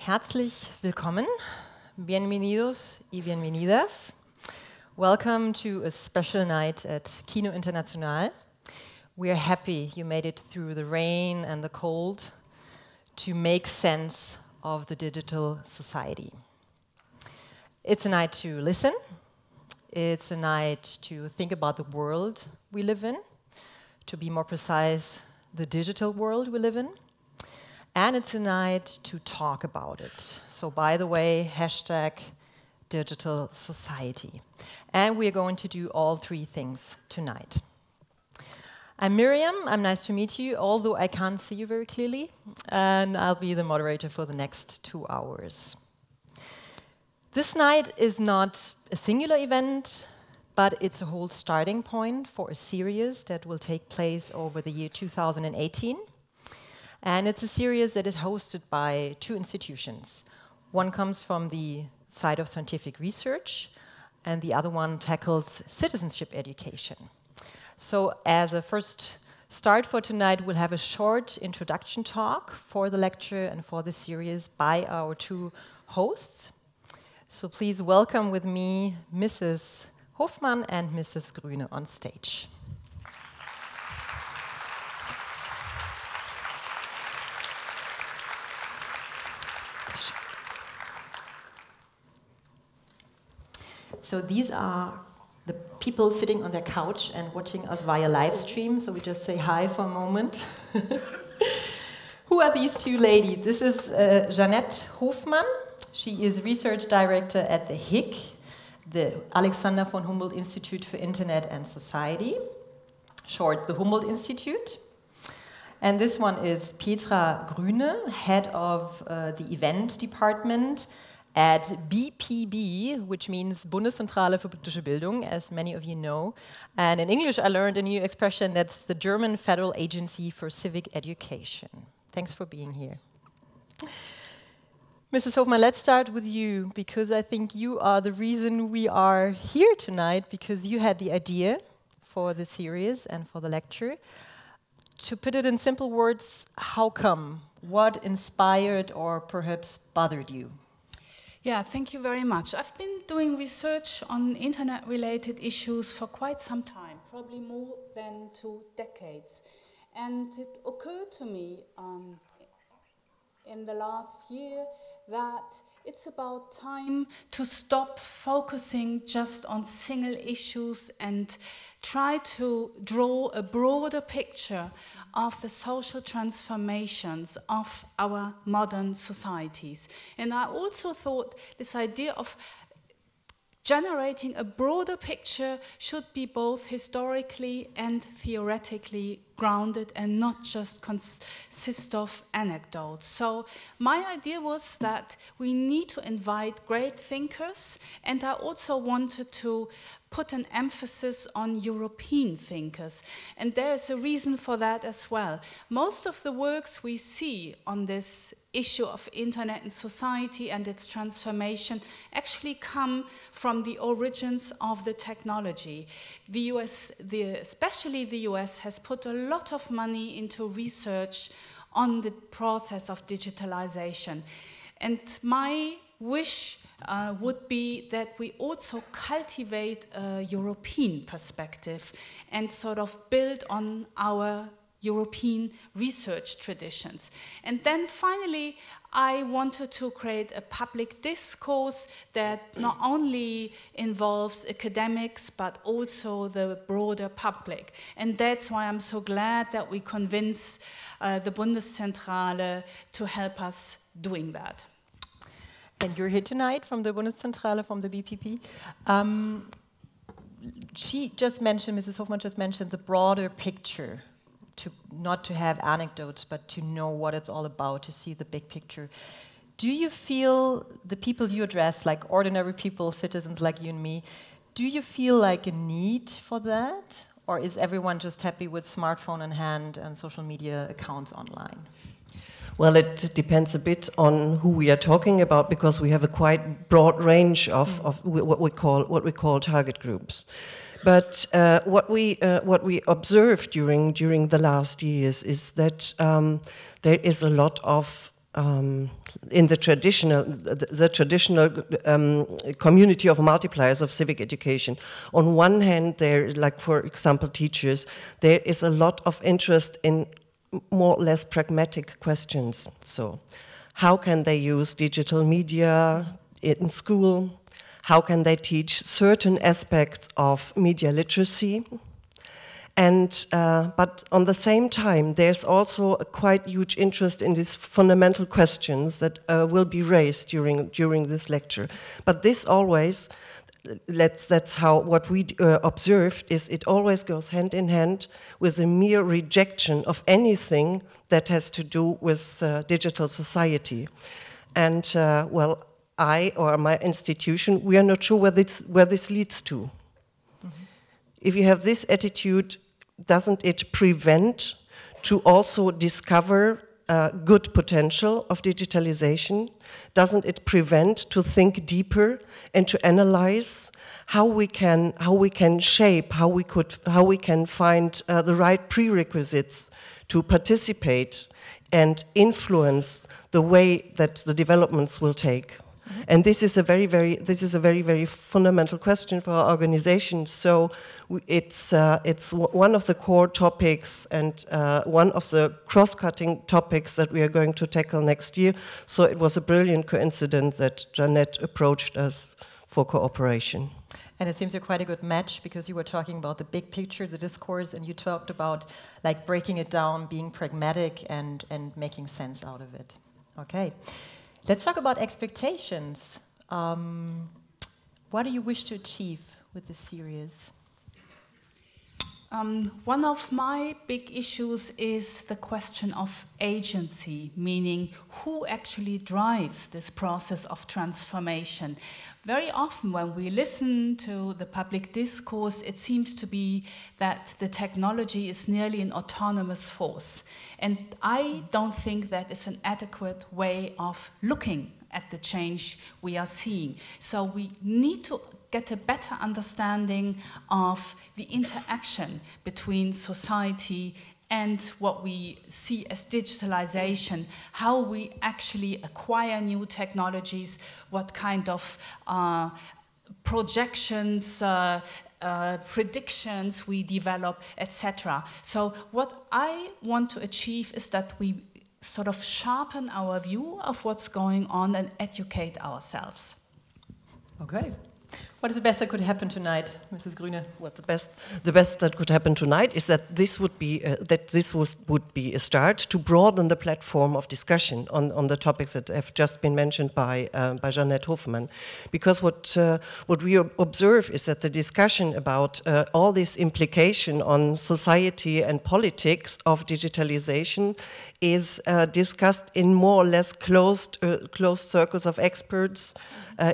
Herzlich willkommen. Bienvenidos y bienvenidas. Welcome to a special night at Kino International. We are happy you made it through the rain and the cold to make sense of the digital society. It's a night to listen. It's a night to think about the world we live in. To be more precise, the digital world we live in. And it's a night to talk about it. So, by the way, hashtag digital society. And we are going to do all three things tonight. I'm Miriam, I'm nice to meet you, although I can't see you very clearly, and I'll be the moderator for the next two hours. This night is not a singular event, but it's a whole starting point for a series that will take place over the year 2018. And it's a series that is hosted by two institutions. One comes from the side of scientific research, and the other one tackles citizenship education. So, as a first start for tonight, we'll have a short introduction talk for the lecture and for the series by our two hosts. So, please welcome with me Mrs. Hofmann and Mrs. Grüne on stage. So these are the people sitting on their couch and watching us via live stream. So we just say hi for a moment. Who are these two ladies? This is uh, Jeanette Hofmann. She is research director at the HIC, the Alexander von Humboldt Institute for Internet and Society, short, the Humboldt Institute. And this one is Petra Grüne, head of uh, the event department at BPB, which means Bundeszentrale für politische Bildung, as many of you know. And in English, I learned a new expression that's the German Federal Agency for Civic Education. Thanks for being here. Mrs. Hofmann, let's start with you because I think you are the reason we are here tonight because you had the idea for the series and for the lecture. To put it in simple words, how come? What inspired or perhaps bothered you? Yeah, thank you very much. I've been doing research on internet related issues for quite some time, probably more than two decades. And it occurred to me um, in the last year that it's about time to stop focusing just on single issues and try to draw a broader picture of the social transformations of our modern societies. And I also thought this idea of generating a broader picture should be both historically and theoretically grounded and not just consist of anecdotes. So my idea was that we need to invite great thinkers and I also wanted to put an emphasis on European thinkers. And there is a reason for that as well. Most of the works we see on this issue of internet and society and its transformation actually come from the origins of the technology. The US, the, especially the US, has put a lot of money into research on the process of digitalization. And my wish uh, would be that we also cultivate a European perspective and sort of build on our European research traditions. And then finally, I wanted to create a public discourse that not only involves academics, but also the broader public. And that's why I'm so glad that we convince uh, the Bundeszentrale to help us doing that. And you're here tonight from the Bundeszentrale, from the BPB. Um, she just mentioned, Mrs. Hofmann just mentioned the broader picture, to not to have anecdotes, but to know what it's all about, to see the big picture. Do you feel the people you address, like ordinary people, citizens like you and me, do you feel like a need for that? Or is everyone just happy with smartphone in hand and social media accounts online? Well, it depends a bit on who we are talking about because we have a quite broad range of, of what we call what we call target groups. But uh, what we uh, what we observed during during the last years is that um, there is a lot of um, in the traditional, the, the traditional um, community of multipliers of civic education. On one hand, there, like for example, teachers, there is a lot of interest in more or less pragmatic questions. So, how can they use digital media in school? How can they teach certain aspects of media literacy? And, uh, but on the same time, there's also a quite huge interest in these fundamental questions that uh, will be raised during, during this lecture. But this always, let's, that's how what we uh, observed is it always goes hand in hand with a mere rejection of anything that has to do with uh, digital society. And uh, well, I or my institution, we are not sure where this, where this leads to. Mm -hmm. If you have this attitude, doesn't it prevent to also discover uh, good potential of digitalization? Doesn't it prevent to think deeper and to analyze how we can how we can shape how we could how we can find uh, the right prerequisites to participate and influence the way that the developments will take? And this is a very, very, this is a very, very fundamental question for our organization. So it's, uh, it's one of the core topics and uh, one of the cross-cutting topics that we are going to tackle next year. So it was a brilliant coincidence that Jeanette approached us for cooperation. And it seems you're quite a good match because you were talking about the big picture, the discourse, and you talked about like breaking it down, being pragmatic, and and making sense out of it. Okay. Let's talk about expectations. Um, what do you wish to achieve with this series? Um, one of my big issues is the question of agency, meaning who actually drives this process of transformation. Very often, when we listen to the public discourse, it seems to be that the technology is nearly an autonomous force. And I don't think that is an adequate way of looking at the change we are seeing. So we need to get a better understanding of the interaction between society and what we see as digitalization, how we actually acquire new technologies, what kind of uh, projections, uh, uh, predictions we develop, etc. So what I want to achieve is that we sort of sharpen our view of what's going on and educate ourselves. Okay. What is the best that could happen tonight, Mrs. Grüne? What the best, the best that could happen tonight is that this would be uh, that this was, would be a start to broaden the platform of discussion on, on the topics that have just been mentioned by uh, by Jeanette Hofmann, because what uh, what we observe is that the discussion about uh, all this implication on society and politics of digitalization is uh, discussed in more or less closed uh, closed circles of experts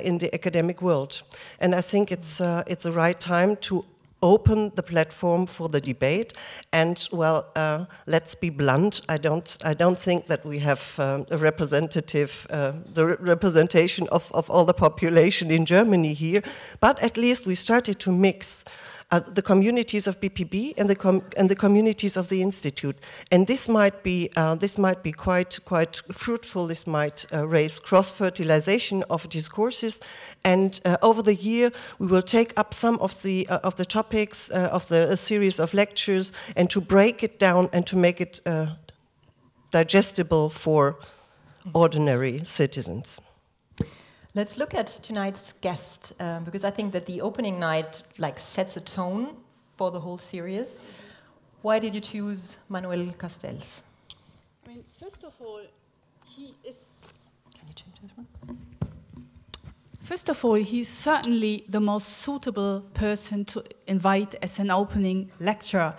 in the academic world. And I think it's, uh, it's the right time to open the platform for the debate. And well, uh, let's be blunt. I don't. I don't think that we have um, a representative, uh, the re representation of, of all the population in Germany here. But at least we started to mix uh, the communities of BPB and the, and the communities of the institute. And this might be, uh, this might be quite, quite fruitful. This might uh, raise cross-fertilization of discourses. And uh, over the year, we will take up some of the, uh, of the topics of the series of lectures and to break it down and to make it digestible for ordinary citizens. Let's look at tonight's guest um, because I think that the opening night like sets a tone for the whole series. Why did you choose Manuel Castells? I mean, first of all, he is. Can you change this one? First of all, he's certainly the most suitable person to invite as an opening lecturer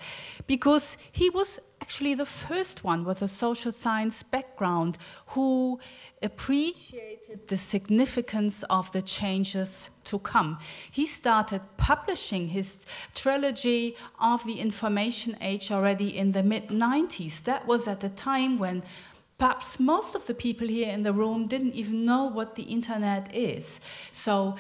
because he was actually the first one with a social science background who appreciated the significance of the changes to come. He started publishing his trilogy of the information age already in the mid 90s. That was at a time when perhaps most of the people here in the room didn't even know what the internet is. So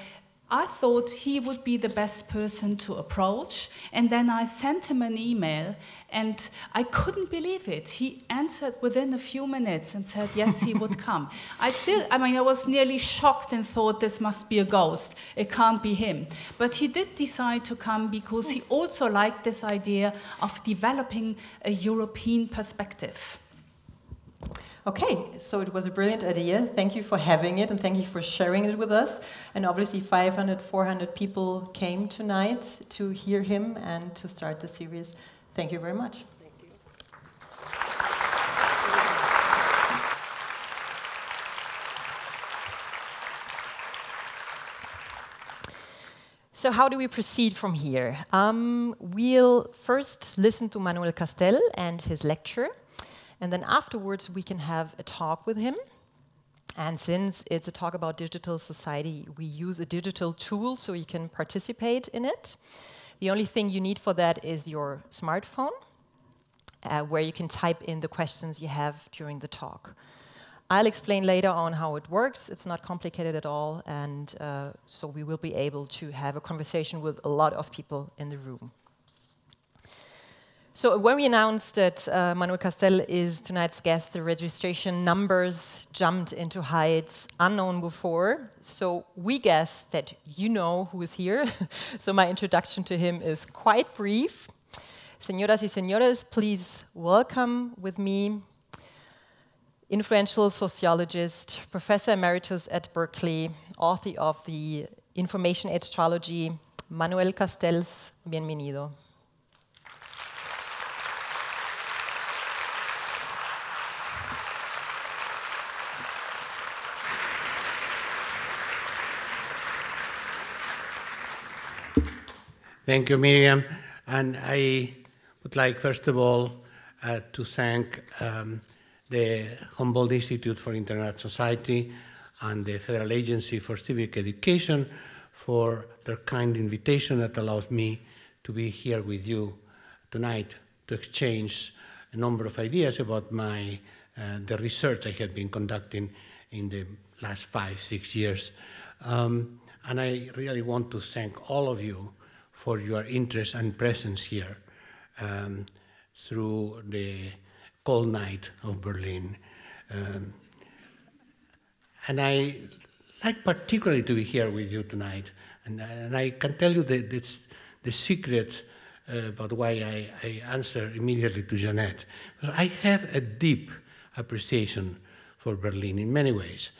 I thought he would be the best person to approach. And then I sent him an email, and I couldn't believe it. He answered within a few minutes and said, yes, he would come. I still, I mean, I was nearly shocked and thought this must be a ghost. It can't be him. But he did decide to come because he also liked this idea of developing a European perspective. Okay, so it was a brilliant idea. Thank you for having it and thank you for sharing it with us. And obviously 500, 400 people came tonight to hear him and to start the series. Thank you very much. Thank you. So how do we proceed from here? Um, we'll first listen to Manuel Castells and his lecture. And then afterwards, we can have a talk with him. And since it's a talk about digital society, we use a digital tool so you can participate in it. The only thing you need for that is your smartphone, uh, where you can type in the questions you have during the talk. I'll explain later on how it works. It's not complicated at all, and uh, so we will be able to have a conversation with a lot of people in the room. So when we announced that uh, Manuel Castells is tonight's guest, the registration numbers jumped into heights unknown before. So we guess that you know who is here. so my introduction to him is quite brief. Señoras y señores, please welcome with me influential sociologist, professor emeritus at Berkeley, author of the Information Age Trilogy, Manuel Castells. Bienvenido. Thank you, Miriam. And I would like, first of all, uh, to thank um, the Humboldt Institute for Internet Society and the Federal Agency for Civic Education for their kind invitation that allows me to be here with you tonight to exchange a number of ideas about my, uh, the research I have been conducting in the last five, six years. Um, and I really want to thank all of you for your interest and presence here um, through the cold night of Berlin. Um, and I like particularly to be here with you tonight. And, and I can tell you that it's the secret uh, about why I, I answer immediately to Jeanette. I have a deep appreciation for Berlin in many ways.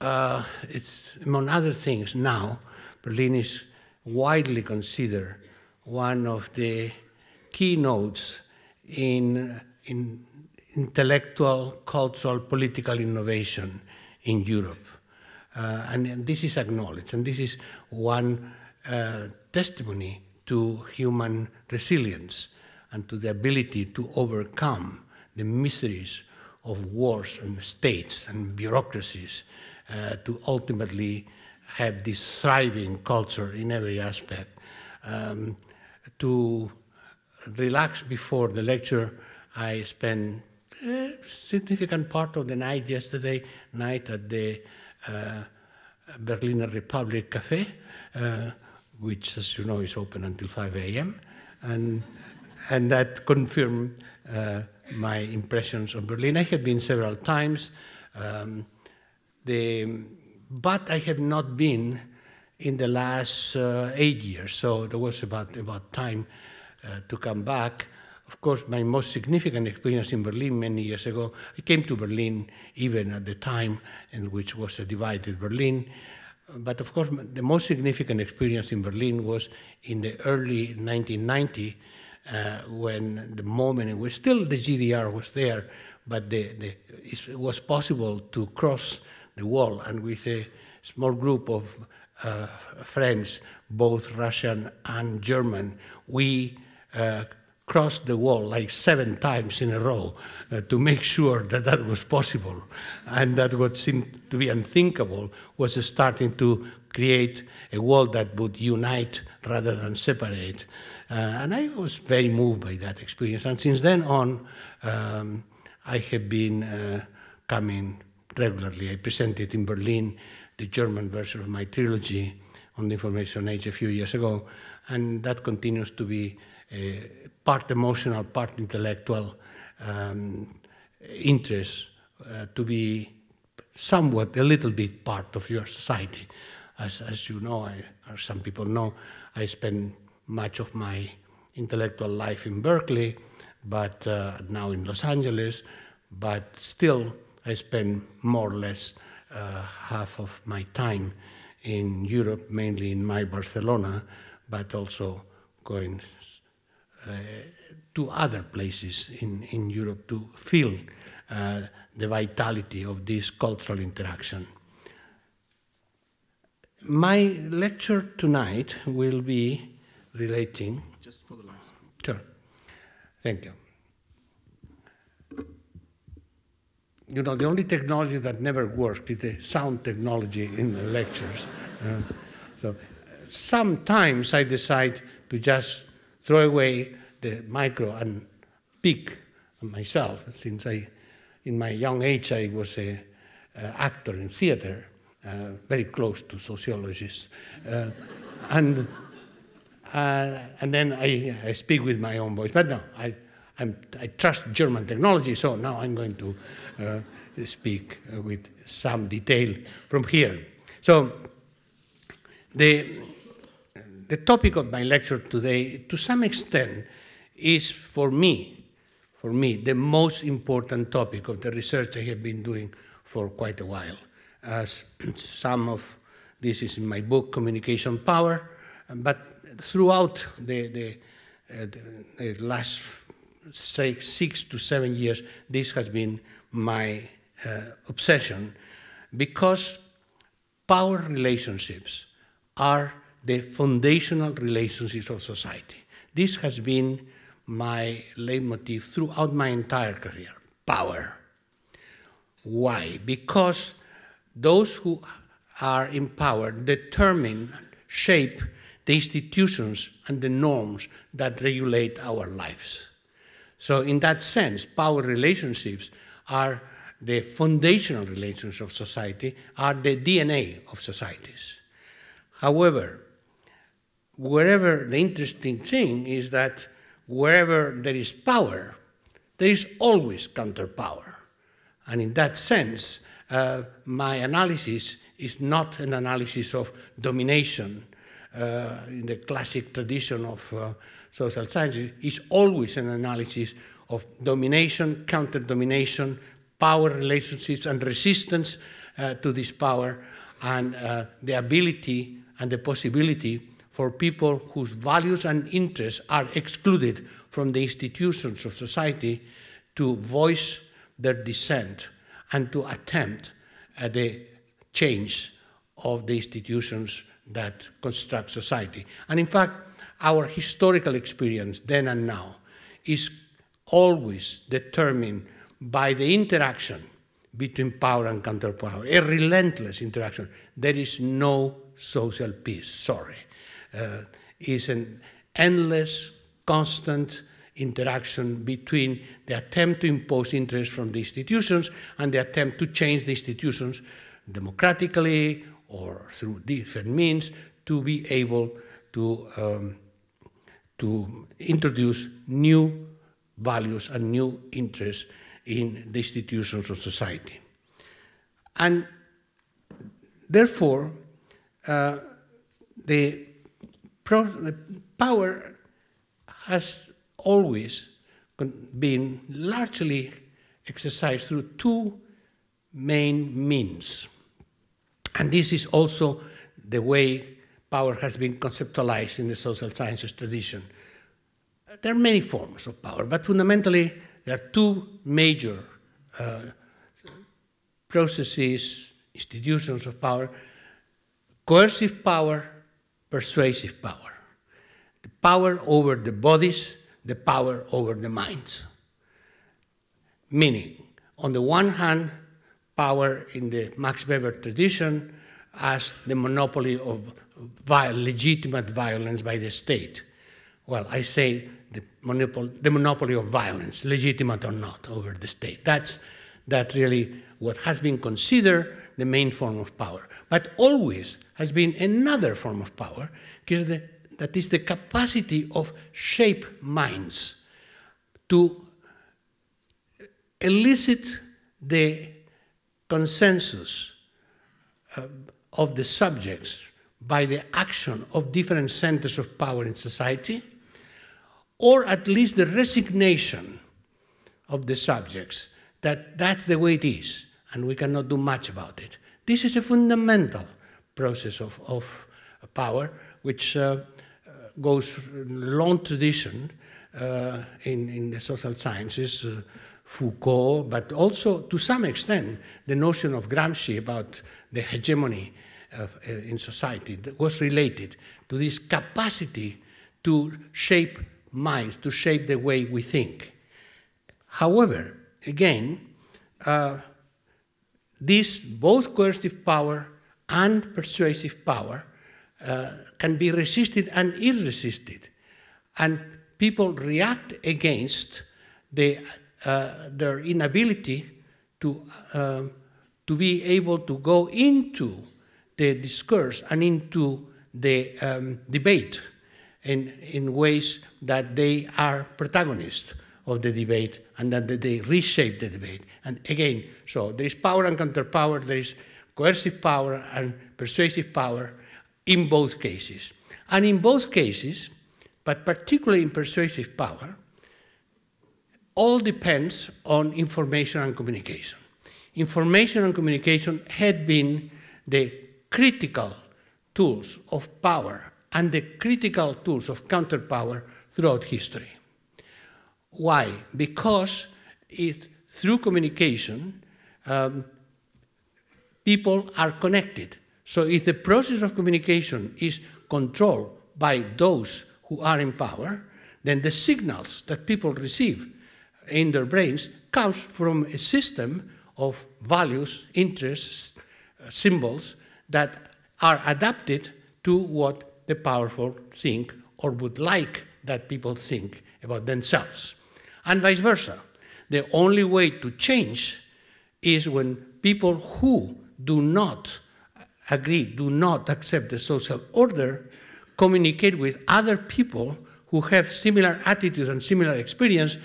Uh, it's, among other things, now, Berlin is widely considered one of the keynotes in, in intellectual, cultural, political innovation in Europe. Uh, and, and, this is acknowledged, and this is one uh, testimony to human resilience and to the ability to overcome the miseries of wars and states and bureaucracies uh, to ultimately have this thriving culture in every aspect. Um, to relax before the lecture, I spent a significant part of the night yesterday night at the uh, Berliner Republic Cafe, uh, which, as you know, is open until 5 a.m. And, and that confirmed uh, my impressions of Berlin. I have been several times. Um, the but I have not been in the last uh, eight years, so there was about, about time uh, to come back. Of course, my most significant experience in Berlin many years ago, I came to Berlin even at the time in which was a divided Berlin. But of course, the most significant experience in Berlin was in the early 1990, uh, when the moment it was still the GDR was there, but the, the, it was possible to cross the wall, and with a small group of uh, friends, both Russian and German, we uh, crossed the wall like seven times in a row uh, to make sure that that was possible. And that what seemed to be unthinkable was starting to create a wall that would unite rather than separate. Uh, and I was very moved by that experience. And since then on, um, I have been uh, coming regularly. I presented in Berlin the German version of my trilogy on the information age a few years ago, and that continues to be part emotional, part intellectual um, interest uh, to be somewhat, a little bit part of your society. As, as you know, I, or some people know, I spend much of my intellectual life in Berkeley, but uh, now in Los Angeles, but still I spend more or less uh, half of my time in Europe, mainly in my Barcelona, but also going uh, to other places in, in Europe to feel uh, the vitality of this cultural interaction. My lecture tonight will be relating. Just for the last. Sure. Thank you. You know, the only technology that never worked is the sound technology in lectures. Uh, so sometimes I decide to just throw away the micro and speak myself, since I, in my young age, I was a, actor in theater, uh, very close to sociologists, uh, and uh, and then I, I speak with my own voice. But no, I I'm, i trust German technology, so now I'm going to speak with some detail from here. So the, the topic of my lecture today, to some extent, is for me, for me, the most important topic of the research I have been doing for quite a while. As some of this is in my book, Communication Power, but throughout the, the, uh, the last say six to seven years, this has been my uh, obsession because power relationships are the foundational relationships of society. This has been my leitmotif throughout my entire career power. Why? Because those who are in power determine, shape the institutions and the norms that regulate our lives. So, in that sense, power relationships are the foundational relations of society, are the DNA of societies. However, wherever the interesting thing is that wherever there is power, there is always counterpower. And in that sense, uh, my analysis is not an analysis of domination uh, in the classic tradition of uh, social sciences it's always an analysis of domination, counter domination, power relationships, and resistance uh, to this power, and uh, the ability and the possibility for people whose values and interests are excluded from the institutions of society to voice their dissent and to attempt uh, the change of the institutions that construct society. And in fact, our historical experience then and now is always determined by the interaction between power and counterpower, a relentless interaction. There is no social peace, sorry. Uh, it's an endless, constant interaction between the attempt to impose interests from the institutions and the attempt to change the institutions democratically or through different means to be able to um, to introduce new values and new interests in the institutions of society. And therefore, uh, the, the, power has always been largely exercised through two main means. And this is also the way power has been conceptualized in the social sciences tradition. There are many forms of power, but fundamentally, there are two major uh, processes, institutions of power coercive power, persuasive power. The power over the bodies, the power over the minds. Meaning, on the one hand, power in the Max Weber tradition as the monopoly of legitimate violence by the state. Well, I say the monopoly, the monopoly of violence, legitimate or not, over the state. That's that really what has been considered the main form of power, but always has been another form of power, that is the capacity of shape minds to elicit the consensus uh, of the subjects by the action of different centers of power in society, or at least the resignation of the subjects that that's the way it is and we cannot do much about it. This is a fundamental process of, of power which uh, goes long tradition uh, in, in the social sciences, uh, Foucault, but also to some extent the notion of Gramsci about the hegemony uh, in society was related to this capacity to shape minds, to shape the way we think. However, again, uh, this both coercive power and persuasive power uh, can be resisted and is resisted. And people react against the, uh, their inability to, uh, to be able to go into the discourse and into the um, debate in, in ways that they are protagonists of the debate and that they reshape the debate. And again, so there is power and counterpower, there is coercive power and persuasive power in both cases. And in both cases, but particularly in persuasive power, all depends on information and communication. Information and communication had been the critical tools of power and the critical tools of counterpower throughout history. Why? Because it, through communication, um, people are connected. So if the process of communication is controlled by those who are in power, then the signals that people receive in their brains comes from a system of values, interests, uh, symbols that are adapted to what the powerful think or would like that people think about themselves. And vice versa. The only way to change is when people who do not agree, do not accept the social order, communicate with other people who have similar attitudes and similar experience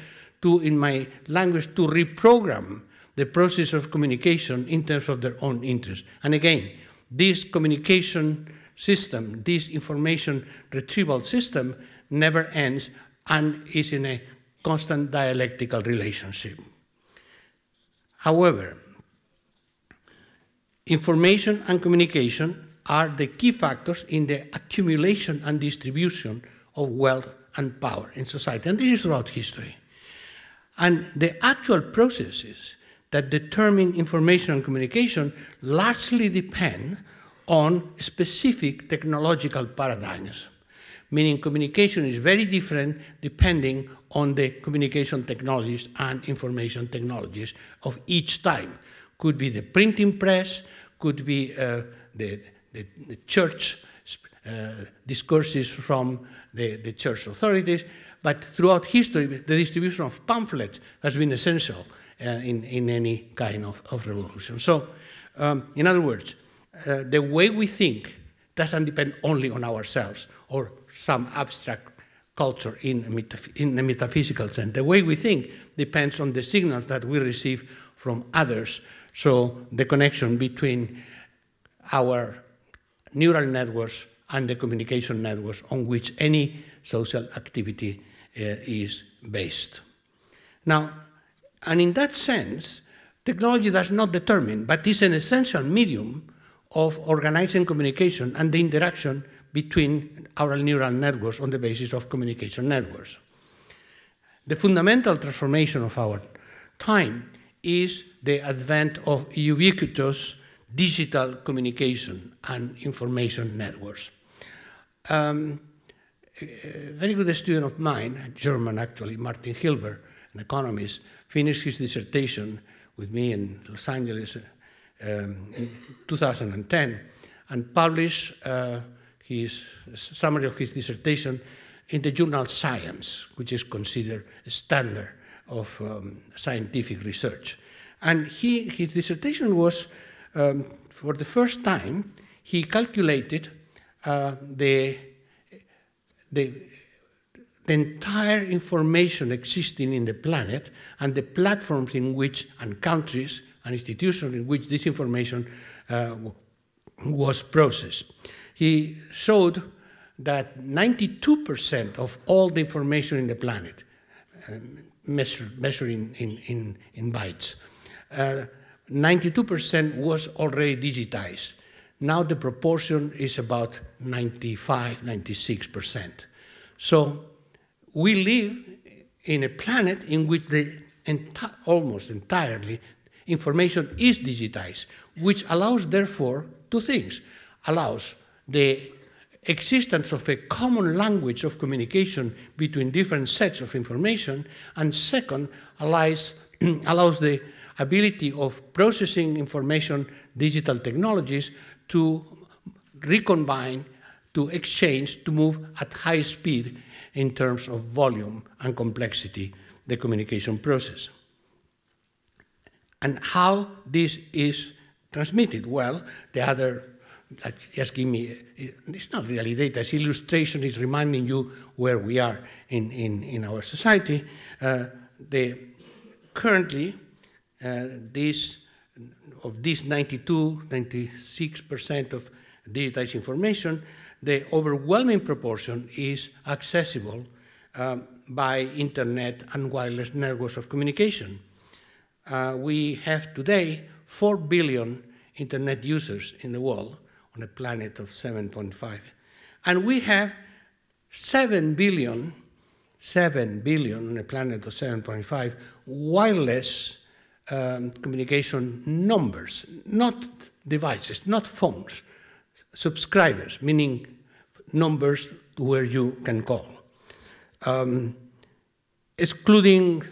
to, in my language, to reprogram the process of communication in terms of their own interests. And again, this communication system, this information retrieval system never ends and is in a constant dialectical relationship. However, information and communication are the key factors in the accumulation and distribution of wealth and power in society, and this is throughout history. And the actual processes that determine information and communication largely depend on specific technological paradigms, meaning communication is very different depending on the communication technologies and information technologies of each time. Could be the printing press, could be uh, the, the, the, church uh, discourses from the, the church authorities, but throughout history, the distribution of pamphlets has been essential uh, in, in any kind of, of revolution. So, um, in other words, uh, the way we think doesn't depend only on ourselves or some abstract culture in a, in metaphysical sense. The way we think depends on the signals that we receive from others. So the connection between our neural networks and the communication networks on which any social activity uh, is based. Now, and in that sense, technology does not determine, but is an essential medium of organizing communication and the interaction between our neural networks on the basis of communication networks. The fundamental transformation of our time is the advent of ubiquitous digital communication and information networks. Um, a very good student of mine, a German actually, Martin Hilbert, an economist, finished his dissertation with me in Los Angeles um, in 2010 and published uh, his summary of his dissertation in the journal Science, which is considered a standard of um, scientific research. And he, his dissertation was, um, for the first time, he calculated uh, the, the, the entire information existing in the planet and the platforms in which, and countries and institutions in which this information uh, was processed. He showed that 92% of all the information in the planet, um, measured, measured in, in, in, in bytes, 92% uh, was already digitized. Now the proportion is about 95, 96%. So we live in a planet in which the enti almost entirely information is digitized, which allows, therefore, two things. Allows the existence of a common language of communication between different sets of information, and second, allows, allows the ability of processing information, digital technologies, to recombine, to exchange, to move at high speed in terms of volume and complexity, the communication process. And how this is transmitted? Well, the other, just give me, it's not really data, it's illustration, is reminding you where we are in, in, in our society. Uh, the, currently, uh, this of this 92, 96% of digitized information, the overwhelming proportion is accessible um, by internet and wireless networks of communication. Uh, we have today 4 billion internet users in the world on a planet of 7.5. And we have 7 billion, 7 billion on a planet of 7.5 wireless um, communication numbers, not devices, not phones, subscribers, meaning numbers where you can call. Um, excluding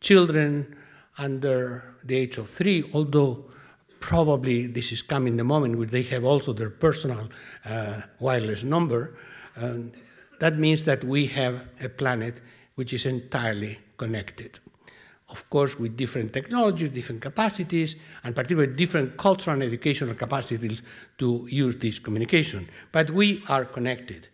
children under the age of three, although probably this is coming the moment where they have also their personal uh, wireless number. Um, that means that we have a planet which is entirely connected of course, with different technologies, different capacities, and particularly different cultural and educational capacities to use this communication. But we are connected.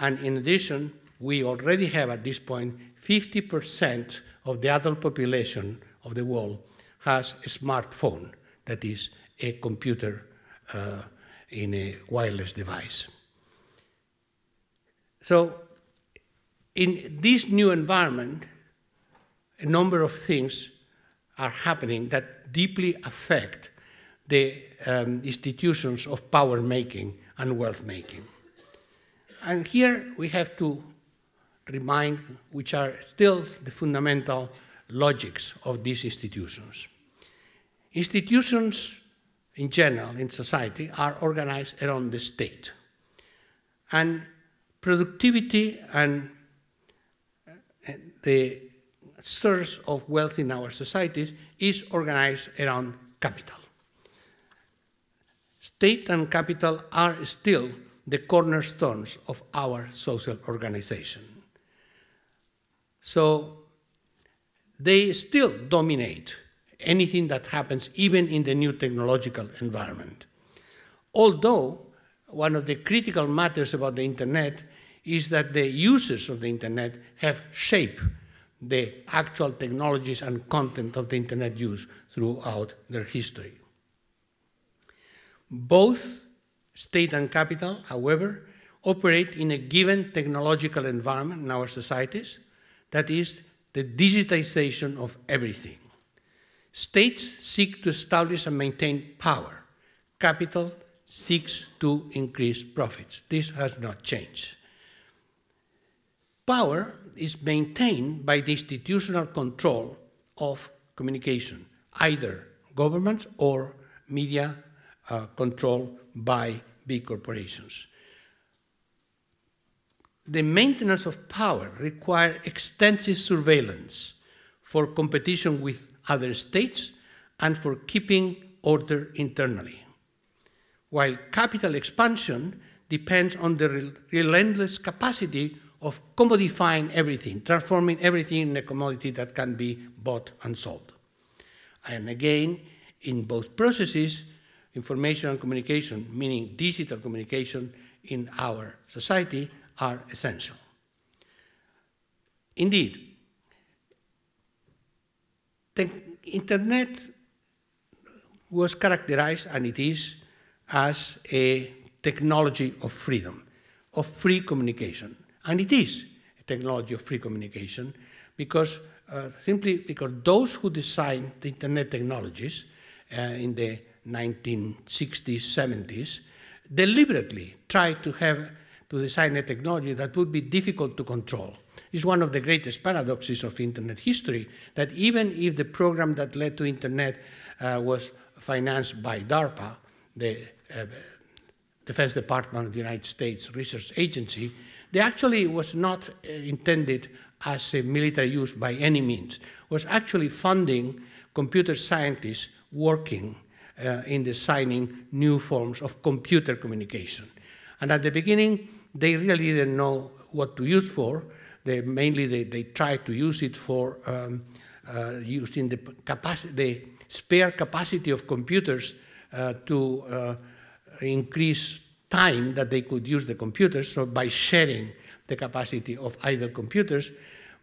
And in addition, we already have at this point 50% of the adult population of the world has a smartphone, that is, a computer uh, in a wireless device. So, in this new environment, a number of things are happening that deeply affect the um, institutions of power making and wealth making. And here we have to remind which are still the fundamental logics of these institutions. Institutions in general in society are organized around the state. And productivity and uh, the source of wealth in our societies is organized around capital. State and capital are still the cornerstones of our social organization. So they still dominate anything that happens even in the new technological environment. Although one of the critical matters about the internet is that the users of the internet have shaped the actual technologies and content of the internet use throughout their history. Both state and capital, however, operate in a given technological environment in our societies, that is the digitization of everything. States seek to establish and maintain power. Capital seeks to increase profits. This has not changed. Power is maintained by the institutional control of communication, either governments or media uh, controlled by big corporations. The maintenance of power requires extensive surveillance for competition with other states and for keeping order internally. While capital expansion depends on the relentless capacity of commodifying everything, transforming everything in a commodity that can be bought and sold. And again, in both processes, information and communication, meaning digital communication in our society, are essential. Indeed, the internet was characterized, and it is, as a technology of freedom, of free communication. And it is a technology of free communication because uh, simply because those who designed the internet technologies uh, in the 1960s, 70s, deliberately tried to have to design a technology that would be difficult to control. It's one of the greatest paradoxes of internet history that even if the program that led to internet uh, was financed by DARPA, the uh, Defense Department of the United States Research Agency, they actually was not uh, intended as a military use by any means, was actually funding computer scientists working uh, in designing new forms of computer communication. And at the beginning, they really didn't know what to use for. They, mainly, they, they tried to use it for um, uh, using the, capacity, the spare capacity of computers uh, to uh, increase time that they could use the computers, so by sharing the capacity of idle computers.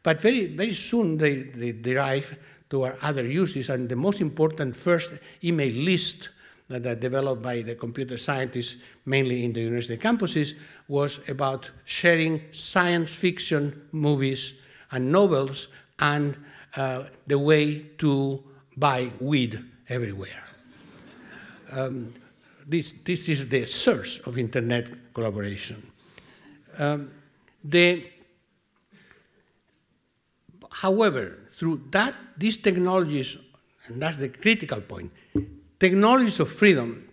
But very, very soon they, they derive to other uses, and the most important first email list that are developed by the computer scientists, mainly in the university campuses, was about sharing science fiction movies and novels and uh, the way to buy weed everywhere. Um, this, this is the source of internet collaboration. Um, the, however, through that, these technologies, and that's the critical point, technologies of freedom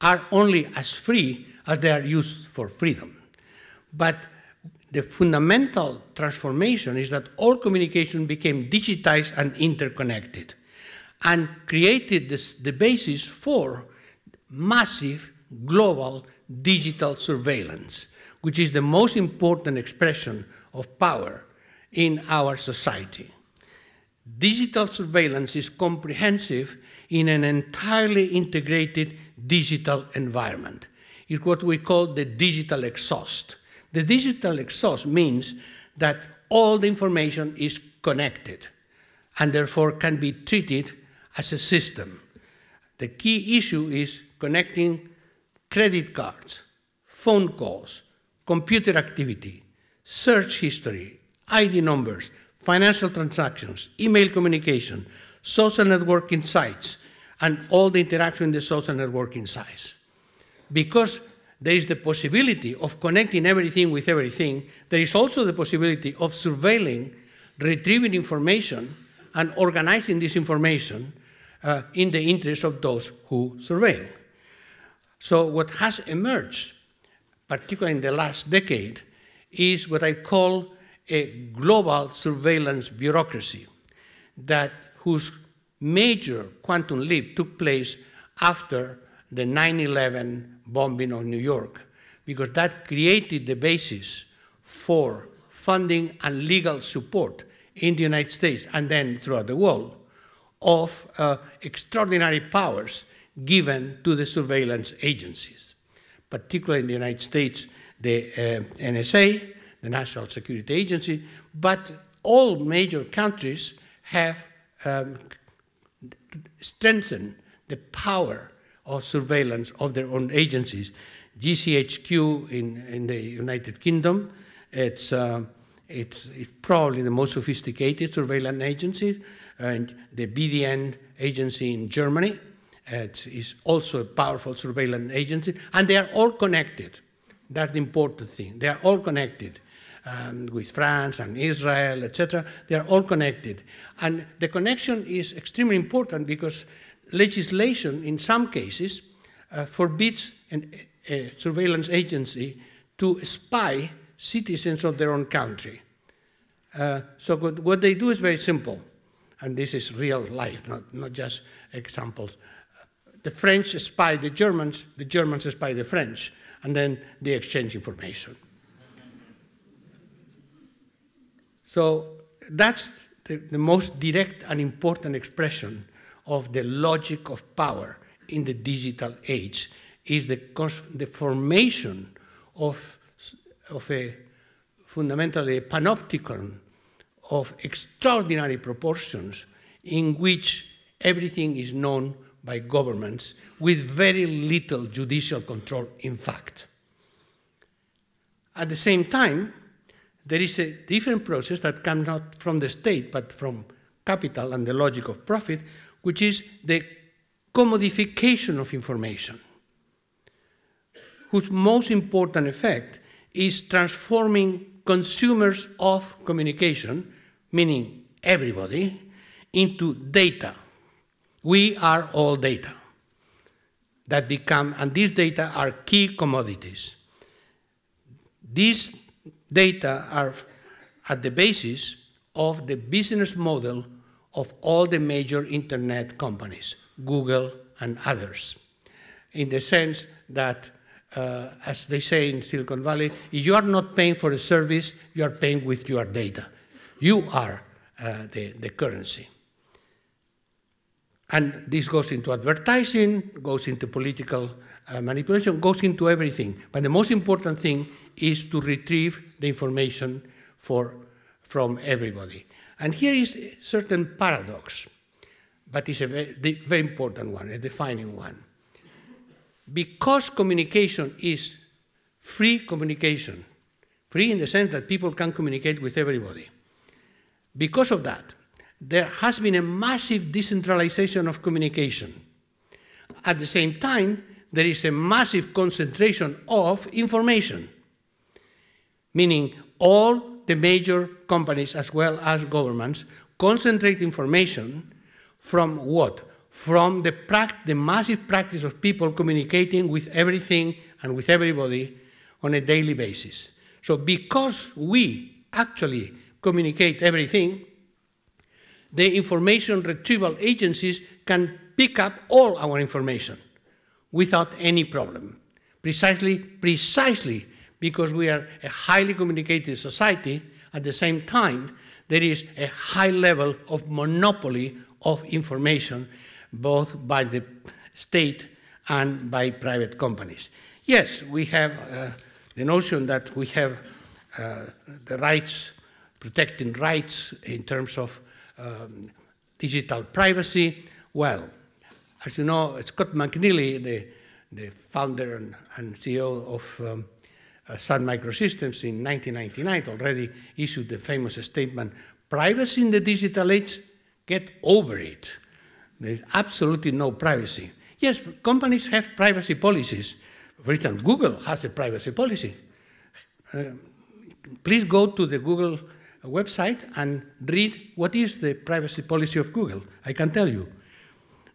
are only as free as they are used for freedom. But the fundamental transformation is that all communication became digitized and interconnected and created this, the basis for massive global digital surveillance, which is the most important expression of power in our society. Digital surveillance is comprehensive in an entirely integrated digital environment. It's what we call the digital exhaust. The digital exhaust means that all the information is connected and therefore can be treated as a system. The key issue is connecting credit cards, phone calls, computer activity, search history, ID numbers, financial transactions, email communication, social networking sites, and all the interaction in the social networking sites. Because there is the possibility of connecting everything with everything, there is also the possibility of surveilling, retrieving information, and organizing this information uh, in the interest of those who surveil. So what has emerged, particularly in the last decade, is what I call a global surveillance bureaucracy that whose major quantum leap took place after the 9-11 bombing of New York, because that created the basis for funding and legal support in the United States and then throughout the world of uh, extraordinary powers given to the surveillance agencies, particularly in the United States, the uh, NSA, the National Security Agency, but all major countries have um, strengthened the power of surveillance of their own agencies. GCHQ in, in the United Kingdom, it's, uh, it's, it's, probably the most sophisticated surveillance agency, and the BDN agency in Germany it is also a powerful surveillance agency, and they are all connected. That's the important thing. They are all connected um, with France and Israel, etc. They are all connected. And the connection is extremely important because legislation, in some cases, uh, forbids an, a surveillance agency to spy citizens of their own country. Uh, so what, what, they do is very simple, and this is real life, not, not just examples. The French spy the Germans, the Germans spy the French, and then they exchange information. So that's the, the most direct and important expression of the logic of power in the digital age is the, the formation of, of a fundamentally a panopticon of extraordinary proportions in which everything is known by governments with very little judicial control, in fact. At the same time, there is a different process that comes not from the state, but from capital and the logic of profit, which is the commodification of information, whose most important effect is transforming consumers of communication, meaning everybody, into data. We are all data that become, and these data are key commodities. These data are at the basis of the business model of all the major internet companies, Google and others, in the sense that, uh, as they say in Silicon Valley, if you are not paying for a service, you are paying with your data. You are uh, the, the currency. And this goes into advertising, goes into political uh, manipulation, goes into everything. But the most important thing is to retrieve the information for, from everybody. And here is a certain paradox, but it's a very, very important one, a defining one. Because communication is free communication, free in the sense that people can communicate with everybody, because of that, there has been a massive decentralization of communication. At the same time, there is a massive concentration of information, meaning all the major companies as well as governments concentrate information from what? From the, the massive practice of people communicating with everything and with everybody on a daily basis. So because we actually communicate everything, the information retrieval agencies can pick up all our information without any problem. Precisely, precisely because we are a highly communicated society, at the same time, there is a high level of monopoly of information, both by the state and by private companies. Yes, we have uh, the notion that we have uh, the rights, protecting rights in terms of um, digital privacy. Well, as you know, Scott McNealy, the, the founder and, and CEO of um, uh, Sun Microsystems in 1999 already issued the famous statement, privacy in the digital age, get over it. There's absolutely no privacy. Yes, companies have privacy policies. For instance, Google has a privacy policy. Uh, please go to the Google website and read what is the privacy policy of Google. I can tell you.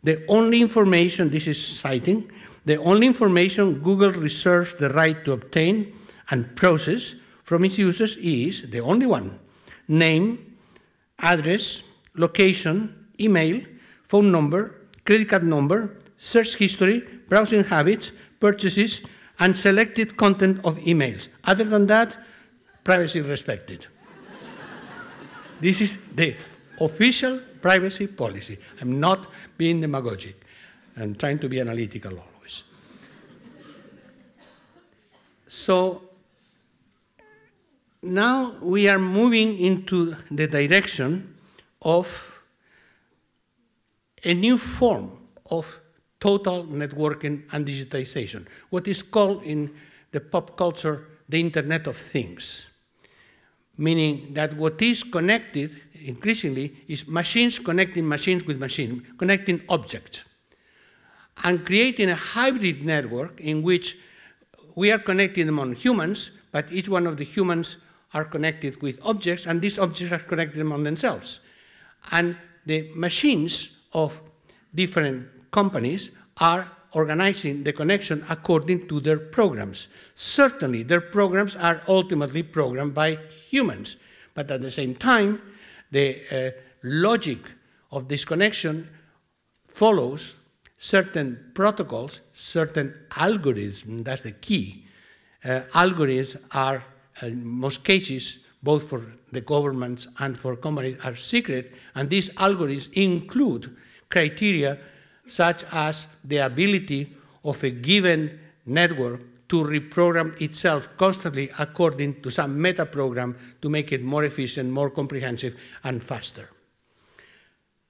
The only information, this is citing, the only information Google reserves the right to obtain and process from its users is the only one name, address, location, email, phone number, credit card number, search history, browsing habits, purchases, and selected content of emails. Other than that, privacy respected. This is the official privacy policy. I'm not being demagogic. I'm trying to be analytical always. So now we are moving into the direction of a new form of total networking and digitization, what is called in the pop culture the Internet of Things meaning that what is connected increasingly is machines connecting machines with machines, connecting objects, and creating a hybrid network in which we are connecting among humans, but each one of the humans are connected with objects, and these objects are connected among themselves. And the machines of different companies are organizing the connection according to their programs. Certainly, their programs are ultimately programmed by humans, but at the same time, the uh, logic of this connection follows certain protocols, certain algorithms, that's the key. Uh, algorithms are, in most cases, both for the governments and for companies, are secret, and these algorithms include criteria such as the ability of a given network to reprogram itself constantly according to some meta program to make it more efficient, more comprehensive, and faster.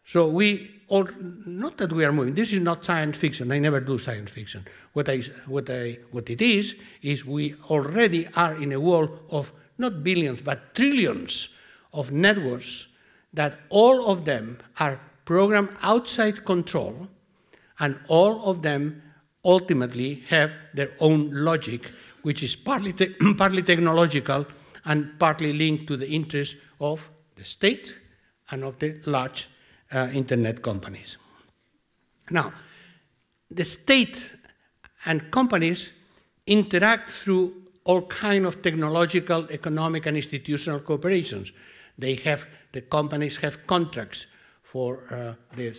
So we, all, not that we are moving, this is not science fiction, I never do science fiction. What, I, what, I, what it is, is we already are in a world of not billions, but trillions of networks that all of them are programmed outside control, and all of them ultimately have their own logic, which is partly, te partly technological and partly linked to the interests of the state and of the large uh, internet companies. Now, the state and companies interact through all kind of technological, economic, and institutional cooperations. They have, the companies have contracts for uh, the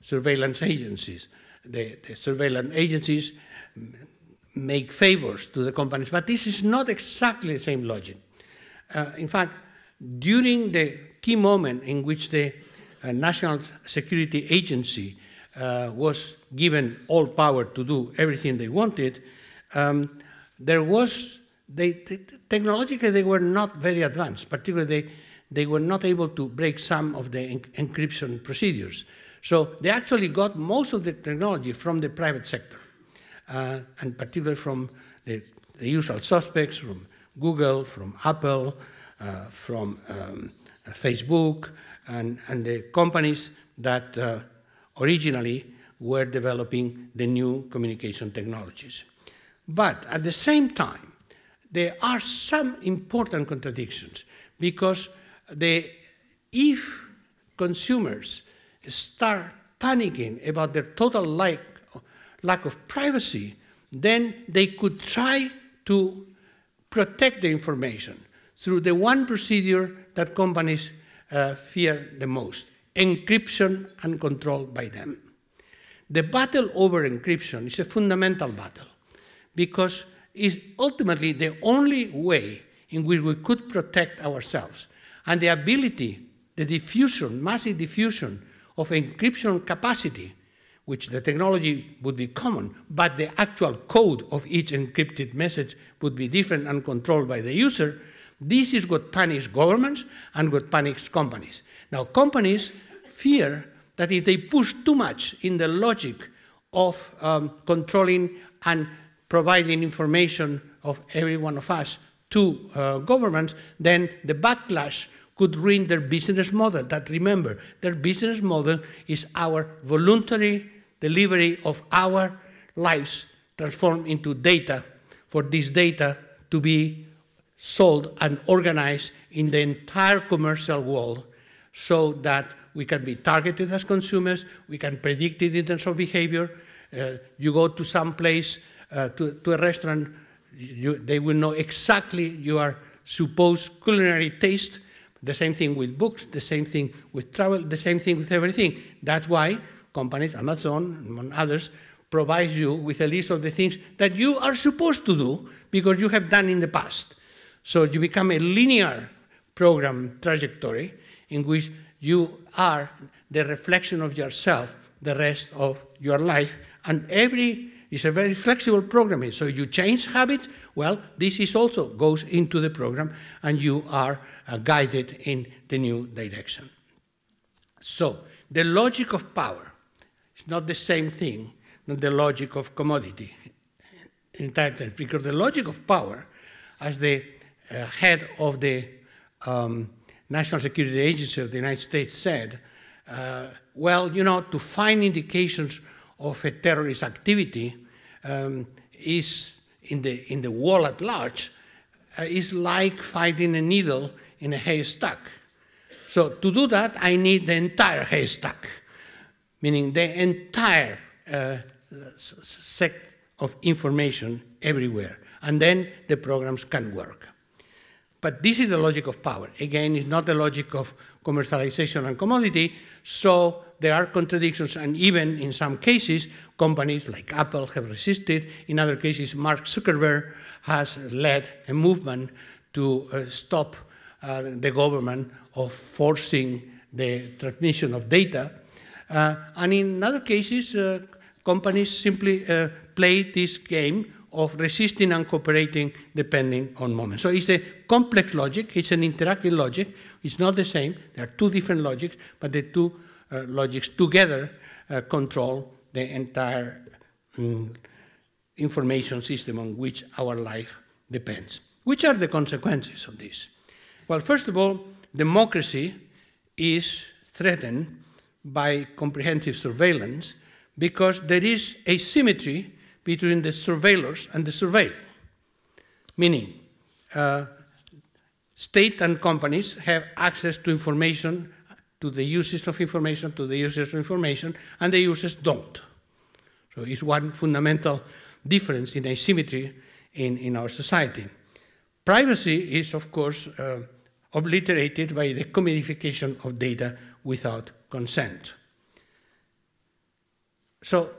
surveillance agencies. The, the, surveillance agencies make favors to the companies, but this is not exactly the same logic. Uh, in fact, during the key moment in which the uh, National Security Agency uh, was given all power to do everything they wanted, um, there was, they, technologically they were not very advanced, particularly they, they were not able to break some of the en encryption procedures. So they actually got most of the technology from the private sector, uh, and particularly from the, the, usual suspects, from Google, from Apple, uh, from um, Facebook, and, and the companies that uh, originally were developing the new communication technologies. But at the same time, there are some important contradictions because if consumers start panicking about their total lack, lack of privacy, then they could try to protect the information through the one procedure that companies uh, fear the most, encryption and control by them. The battle over encryption is a fundamental battle because it's ultimately the only way in which we could protect ourselves. And the ability, the diffusion, massive diffusion of encryption capacity, which the technology would be common, but the actual code of each encrypted message would be different and controlled by the user, this is what panics governments and what panics companies. Now, companies fear that if they push too much in the logic of um, controlling and providing information of every one of us to uh, governments, then the backlash could ruin their business model. That remember, their business model is our voluntary delivery of our lives transformed into data for this data to be sold and organized in the entire commercial world so that we can be targeted as consumers, we can predict it in terms of behavior. Uh, you go to some place, uh, to, to, a restaurant, you, they will know exactly your supposed culinary taste. The same thing with books, the same thing with travel, the same thing with everything. That's why companies, Amazon, and others, provide you with a list of the things that you are supposed to do because you have done in the past. So you become a linear program trajectory in which you are the reflection of yourself the rest of your life. And every is a very flexible programming. So you change habits, well, this is also goes into the program and you are uh, guided in the new direction. So the logic of power is not the same thing than the logic of commodity in entirely, because the logic of power, as the uh, head of the um, National Security Agency of the United States said, uh, well, you know, to find indications of a terrorist activity um, is in the, in the world at large uh, is like finding a needle in a haystack. So to do that, I need the entire haystack, meaning the entire uh, set of information everywhere. And then the programs can work. But this is the logic of power. Again, it's not the logic of commercialization and commodity, so there are contradictions, and even in some cases, companies like Apple have resisted. In other cases, Mark Zuckerberg has led a movement to uh, stop uh, the government of forcing the transmission of data. Uh, and in other cases, uh, companies simply uh, play this game of resisting and cooperating depending on moment. So it's a complex logic, it's an interactive logic, it's not the same, there are two different logics, but the two uh, logics together uh, control the entire um, information system on which our life depends. Which are the consequences of this? Well, first of all, democracy is threatened by comprehensive surveillance because there is asymmetry between the surveillors and the surveilled. Meaning, uh, state and companies have access to information, to the uses of information, to the users of information, and the users don't. So it's one fundamental difference in asymmetry in, in our society. Privacy is, of course, uh, obliterated by the commodification of data without consent. So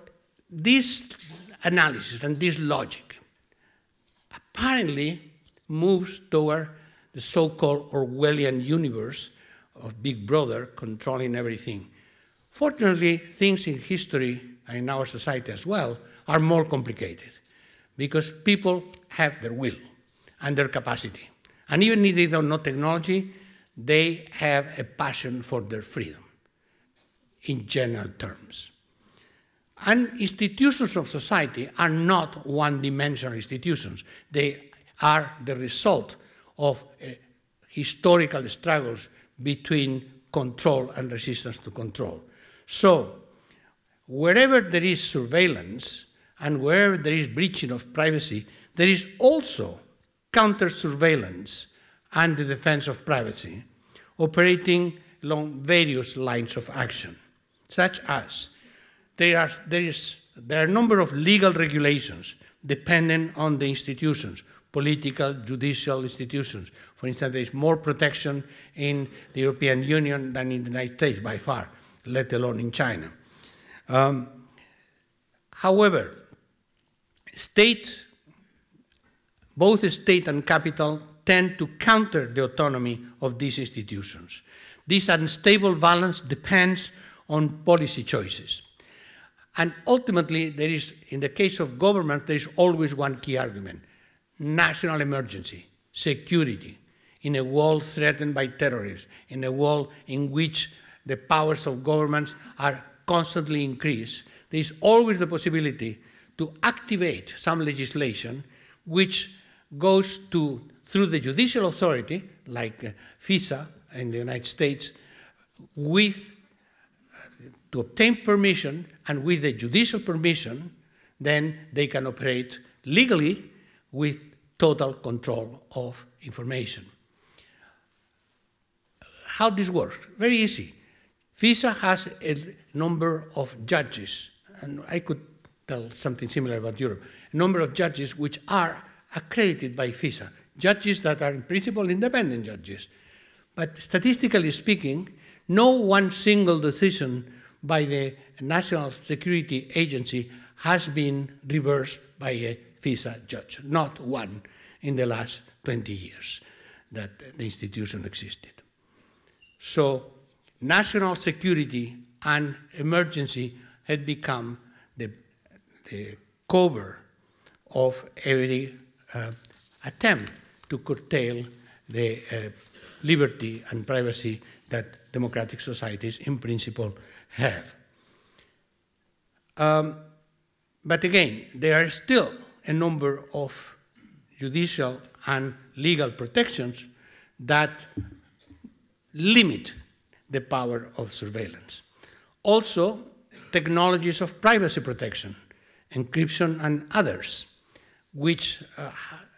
this analysis and this logic apparently moves toward the so-called Orwellian universe of Big Brother controlling everything. Fortunately, things in history and in our society as well are more complicated because people have their will and their capacity. And even if they don't know technology, they have a passion for their freedom in general terms. And institutions of society are not one-dimensional institutions. They are the result of uh, historical struggles between control and resistance to control. So, wherever there is surveillance and wherever there is breaching of privacy, there is also counter-surveillance and the defense of privacy, operating along various lines of action, such as there are, there, is, there are a number of legal regulations dependent on the institutions, political, judicial institutions. For instance, there is more protection in the European Union than in the United States by far, let alone in China. Um, however, state, both state and capital tend to counter the autonomy of these institutions. This unstable balance depends on policy choices. And ultimately, there is, in the case of government, there is always one key argument. National emergency, security, in a world threatened by terrorists, in a world in which the powers of governments are constantly increased, there is always the possibility to activate some legislation which goes to, through the judicial authority, like uh, FISA in the United States, with to obtain permission, and with the judicial permission, then they can operate legally with total control of information. How this works? Very easy. FISA has a number of judges, and I could tell something similar about Europe, a number of judges which are accredited by FISA, judges that are in principle independent judges. But statistically speaking, no one single decision by the National Security Agency has been reversed by a FISA judge, not one in the last 20 years that the institution existed. So national security and emergency had become the, the cover of every uh, attempt to curtail the uh, liberty and privacy that democratic societies in principle have. Um, but again, there are still a number of judicial and legal protections that limit the power of surveillance. Also, technologies of privacy protection, encryption and others, which uh,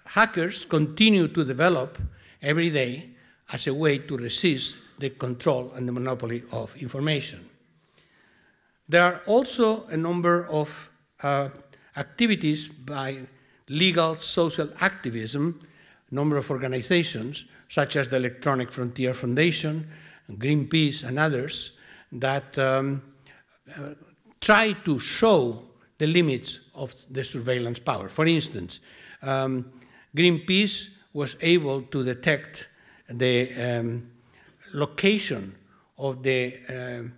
hackers continue to develop every day as a way to resist the control and the monopoly of information. There are also a number of uh, activities by legal social activism, a number of organizations, such as the Electronic Frontier Foundation, Greenpeace, and others, that um, uh, try to show the limits of the surveillance power. For instance, um, Greenpeace was able to detect the um, location of the um,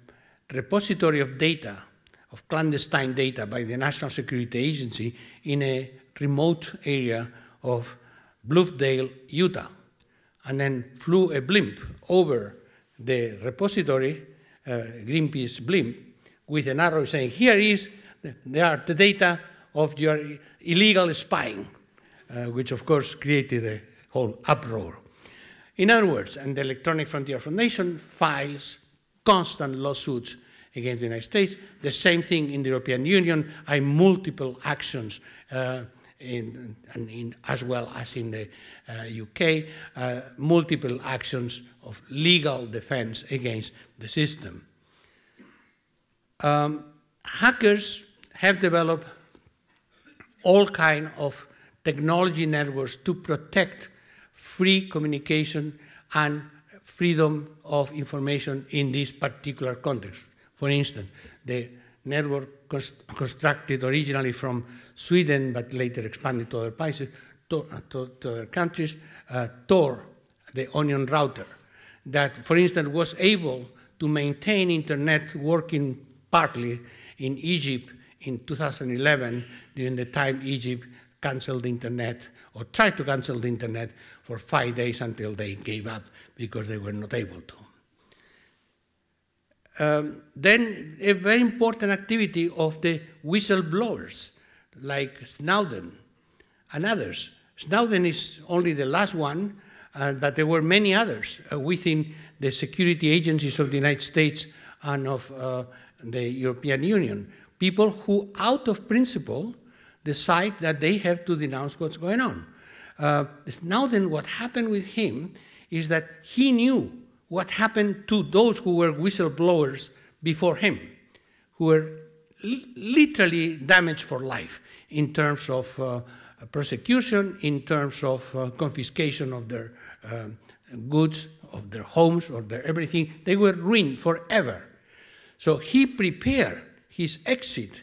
repository of data, of clandestine data by the National Security Agency in a remote area of Bluffdale, Utah, and then flew a blimp over the repository, uh, Greenpeace blimp, with an arrow saying, here is, there are the data of your illegal spying, uh, which of course created a whole uproar. In other words, and the Electronic Frontier Foundation files constant lawsuits against the United States. The same thing in the European Union. I multiple actions uh, in, in, as well as in the uh, UK, uh, multiple actions of legal defense against the system. Um, hackers have developed all kind of technology networks to protect free communication and freedom of information in this particular context. For instance, the network constructed originally from Sweden, but later expanded to other places, to, to, to other countries, uh, Tor, the onion router, that, for instance, was able to maintain internet working partly in Egypt in 2011 during the time Egypt canceled the internet or tried to cancel the internet for five days until they gave up because they were not able to. Um, then a very important activity of the whistleblowers like Snowden and others. Snowden is only the last one, uh, but there were many others uh, within the security agencies of the United States and of uh, the European Union. People who, out of principle, decide that they have to denounce what's going on. Uh, Snowden, what happened with him is that he knew what happened to those who were whistleblowers before him, who were literally damaged for life in terms of uh, persecution, in terms of uh, confiscation of their uh, goods, of their homes, or their everything. They were ruined forever. So he prepared his exit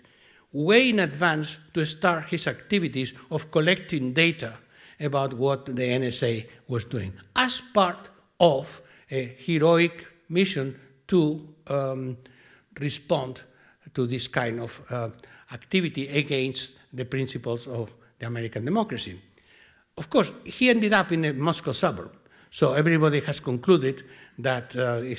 way in advance to start his activities of collecting data about what the NSA was doing as part of a heroic mission to um, respond to this kind of uh, activity against the principles of the American democracy. Of course, he ended up in a Moscow suburb, so everybody has concluded that uh, he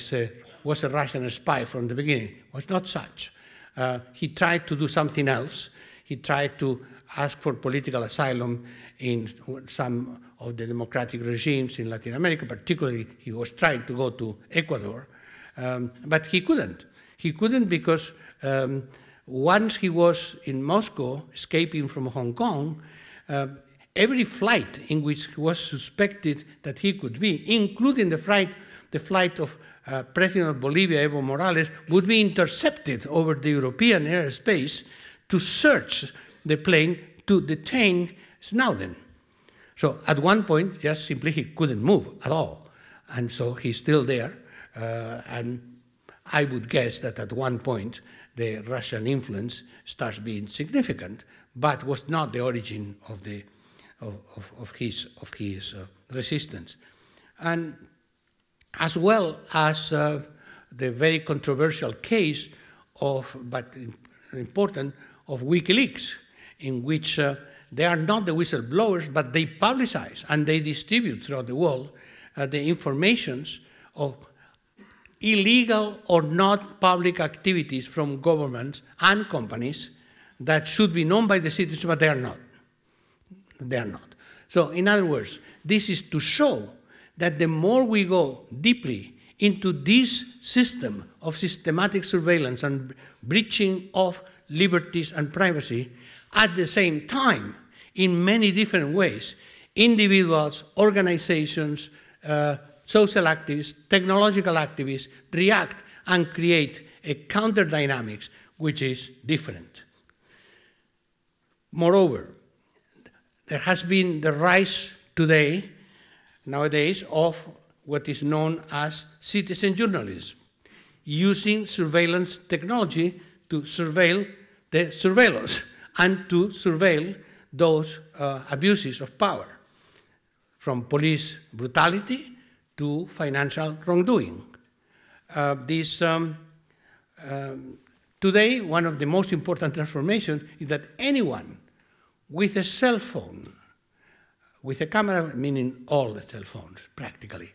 was a Russian spy from the beginning. It was not such. Uh, he tried to do something else. He tried to ask for political asylum in some of the democratic regimes in Latin America, particularly he was trying to go to Ecuador, um, but he couldn't. He couldn't because um, once he was in Moscow, escaping from Hong Kong, uh, every flight in which he was suspected that he could be, including the flight, the flight of uh, President of Bolivia, Evo Morales, would be intercepted over the European airspace to search the plane to detain Snowden. So at one point, just simply he couldn't move at all. And so he's still there. Uh, and I would guess that at one point, the Russian influence starts being significant, but was not the origin of, the, of, of, of his, of his uh, resistance. And as well as uh, the very controversial case of, but important, of WikiLeaks, in which uh, they are not the whistleblowers, but they publicize and they distribute throughout the world uh, the informations of illegal or not public activities from governments and companies that should be known by the citizens, but they are not. They are not. So, in other words, this is to show that the more we go deeply into this system of systematic surveillance and breaching of liberties and privacy, at the same time, in many different ways, individuals, organizations, uh, social activists, technological activists react and create a counter dynamics which is different. Moreover, there has been the rise today, nowadays, of what is known as citizen journalism, using surveillance technology to surveil the surveillors and to surveil those uh, abuses of power, from police brutality to financial wrongdoing. Uh, this um, um, today, one of the most important transformations is that anyone with a cell phone, with a camera, meaning all the cell phones practically,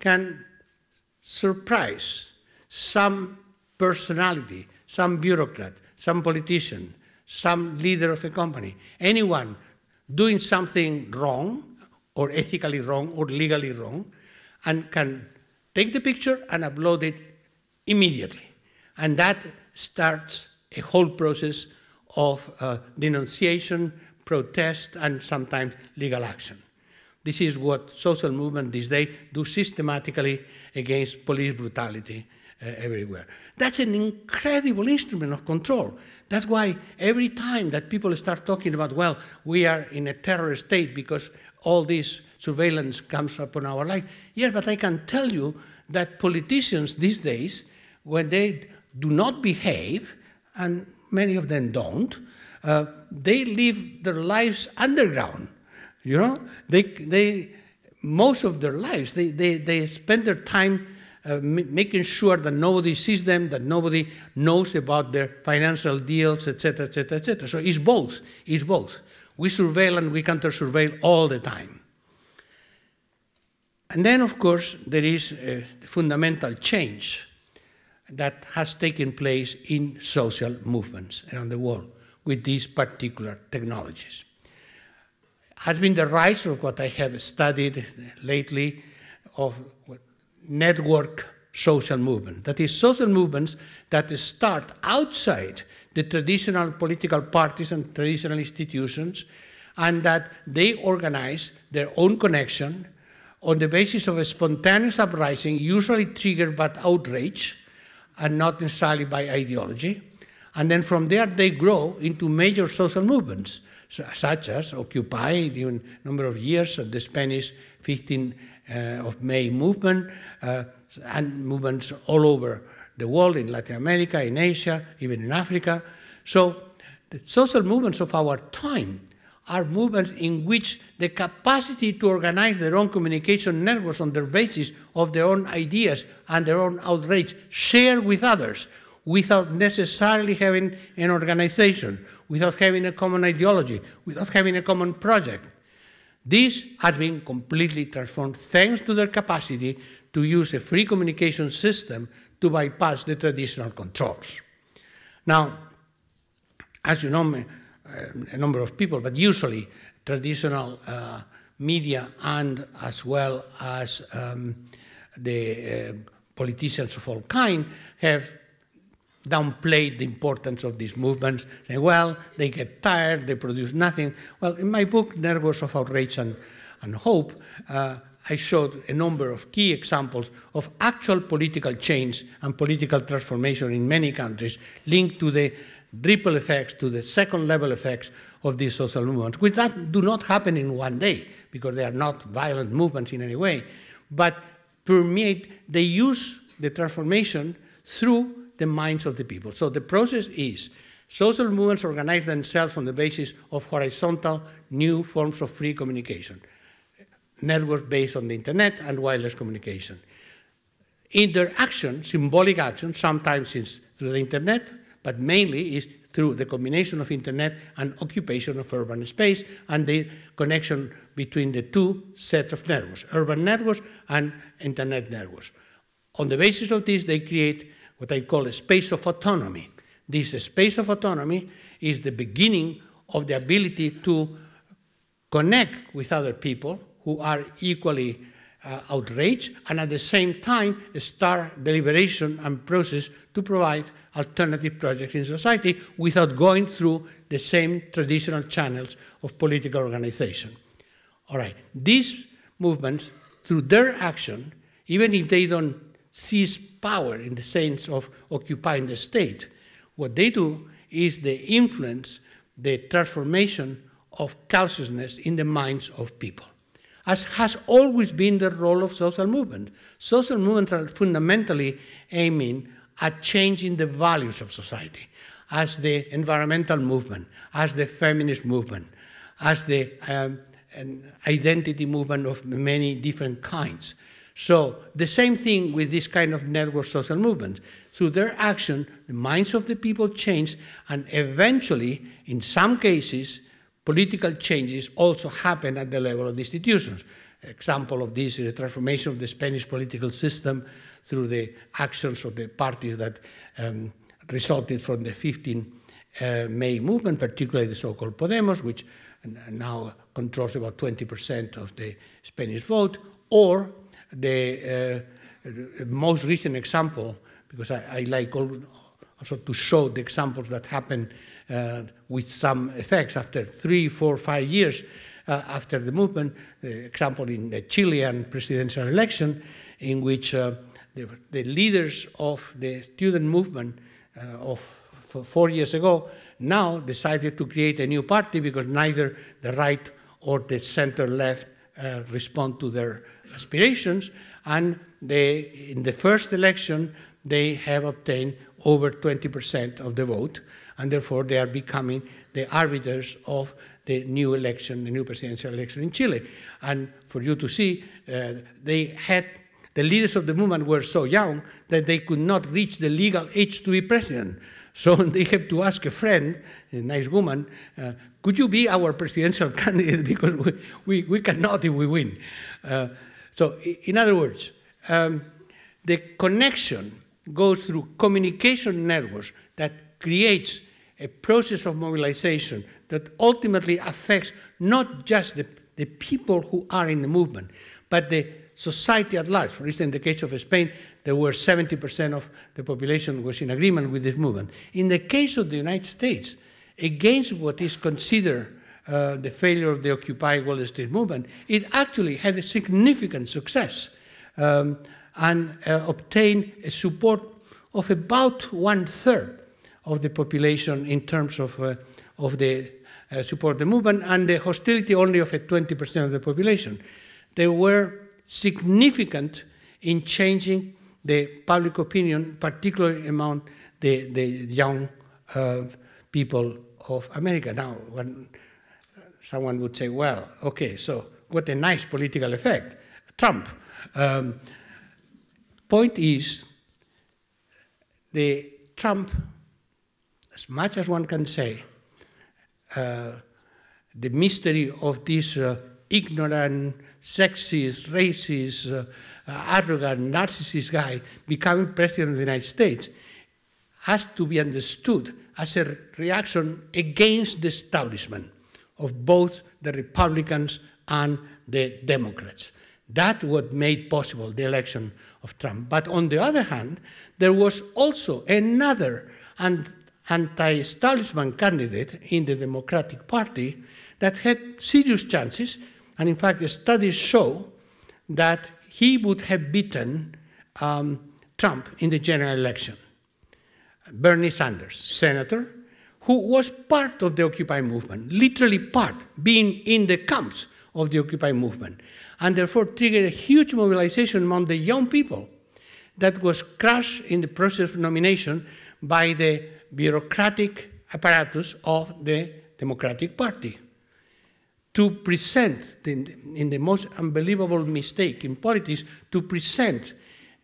can surprise some personality, some bureaucrat, some politician, some leader of a company, anyone doing something wrong or ethically wrong or legally wrong, and can take the picture and upload it immediately. And that starts a whole process of uh, denunciation, protest, and sometimes legal action. This is what social movements these days do systematically against police brutality everywhere. That's an incredible instrument of control. That's why every time that people start talking about, well, we are in a terror state because all this surveillance comes upon our life. Yes, but I can tell you that politicians these days, when they do not behave, and many of them don't, uh, they live their lives underground. You know, they, they, most of their lives, they, they, they spend their time uh, making sure that nobody sees them, that nobody knows about their financial deals, etc., etc., etc. So it's both. It's both. We surveil and we counter surveil all the time. And then, of course, there is a fundamental change that has taken place in social movements around the world with these particular technologies. Has been the rise of what I have studied lately of network social movement. That is, social movements that start outside the traditional political parties and traditional institutions, and that they organize their own connection on the basis of a spontaneous uprising, usually triggered by outrage and not necessarily by ideology. And then from there, they grow into major social movements, such as Occupy, even a number of years, the Spanish 15 uh, of May movement, uh, and movements all over the world, in Latin America, in Asia, even in Africa. So the social movements of our time are movements in which the capacity to organize their own communication networks on the basis of their own ideas and their own outrage, share with others, without necessarily having an organization, without having a common ideology, without having a common project. This has been completely transformed thanks to their capacity to use a free communication system to bypass the traditional controls. Now, as you know, a number of people, but usually traditional uh, media and as well as um, the uh, politicians of all kind have downplayed the importance of these movements, saying, well, they get tired, they produce nothing. Well, in my book, Networks of Outrage and, and Hope, uh, I showed a number of key examples of actual political change and political transformation in many countries linked to the ripple effects, to the second level effects of these social movements, which that do not happen in one day because they are not violent movements in any way, but permeate, they use the transformation through the minds of the people. So the process is social movements organize themselves on the basis of horizontal new forms of free communication, networks based on the internet and wireless communication. In their action, symbolic action, sometimes through the internet, but mainly is through the combination of internet and occupation of urban space and the connection between the two sets of networks, urban networks and internet networks. On the basis of this, they create what I call a space of autonomy. This space of autonomy is the beginning of the ability to connect with other people who are equally uh, outraged and at the same time start deliberation and process to provide alternative projects in society without going through the same traditional channels of political organization. All right, these movements, through their action, even if they don't seize power in the sense of occupying the state, what they do is they influence the transformation of consciousness in the minds of people as has always been the role of social movements. Social movements are fundamentally aiming at changing the values of society, as the environmental movement, as the feminist movement, as the um, identity movement of many different kinds. So the same thing with this kind of network social movements. Through their action, the minds of the people change, and eventually, in some cases, political changes also happen at the level of the institutions. Example of this is the transformation of the Spanish political system through the actions of the parties that um, resulted from the 15 uh, May movement, particularly the so-called Podemos, which now controls about 20% of the Spanish vote, or the uh, most recent example, because I, I like also to show the examples that happen uh, with some effects after three, four, five years uh, after the movement. The example in the Chilean presidential election, in which uh, the, the, leaders of the student movement uh, of four years ago now decided to create a new party because neither the right or the center left uh, respond to their aspirations. And they, in the first election, they have obtained over 20% of the vote, and therefore they are becoming the arbiters of the new election, the new presidential election in Chile. And for you to see, uh, they had the leaders of the movement were so young that they could not reach the legal age to be president. So they have to ask a friend, a nice woman, uh, could you be our presidential candidate because we, we, we cannot if we win. Uh, so in other words, um, the connection goes through communication networks that creates a process of mobilization that ultimately affects not just the, the people who are in the movement, but the society at large. For instance, in the case of Spain, there were 70% of the population was in agreement with this movement. In the case of the United States, against what is considered uh, the failure of the Occupy Wall Street movement, it actually had a significant success um, and uh, obtained a support of about one third of the population in terms of, uh, of the uh, support of the movement and the hostility only of a 20% of the population. They were significant in changing the public opinion, particularly among the, the young uh, people of America. Now, when someone would say, well, okay, so what a nice political effect. Trump. Um, point is, the Trump, as much as one can say, uh, the mystery of this uh, ignorant, sexist, racist, uh, arrogant, narcissist guy becoming president of the United States has to be understood as a reaction against the establishment of both the Republicans and the Democrats. That what made possible the election of Trump. But on the other hand, there was also another anti-establishment candidate in the Democratic Party that had serious chances, and in fact, the studies show that he would have beaten um, Trump in the general election. Bernie Sanders, senator, who was part of the Occupy movement, literally part, being in the camps of the Occupy movement, and therefore triggered a huge mobilization among the young people that was crushed in the process of nomination by the bureaucratic apparatus of the Democratic Party. To present, in the most unbelievable mistake in politics, to present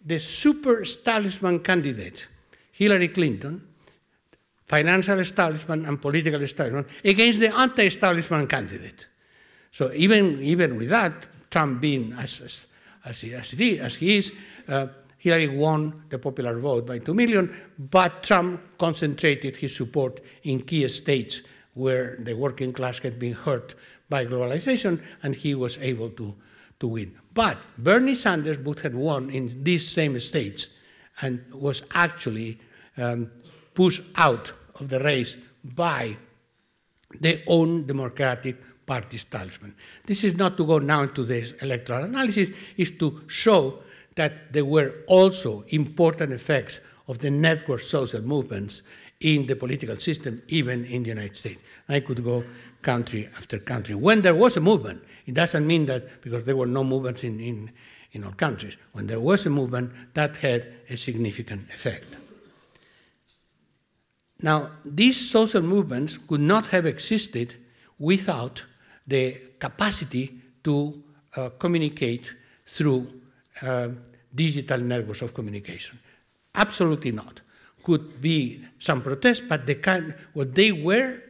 the super establishment candidate, Hillary Clinton, financial establishment and political establishment, against the anti-establishment candidate. So even, even with that, Trump being as, as, as, he, as, he, as he is, uh, Hillary won the popular vote by 2 million, but Trump concentrated his support in key states where the working class had been hurt by globalization, and he was able to, to win. But Bernie Sanders would have won in these same states and was actually um, pushed out of the race by their own Democratic Party establishment. This is not to go now into this electoral analysis, is to show that there were also important effects of the network social movements in the political system, even in the United States. I could go country after country. When there was a movement, it doesn't mean that because there were no movements in, in, in all countries. When there was a movement, that had a significant effect. Now, these social movements could not have existed without the capacity to uh, communicate through uh, digital networks of communication. Absolutely not. Could be some protest, but the kind, what they were,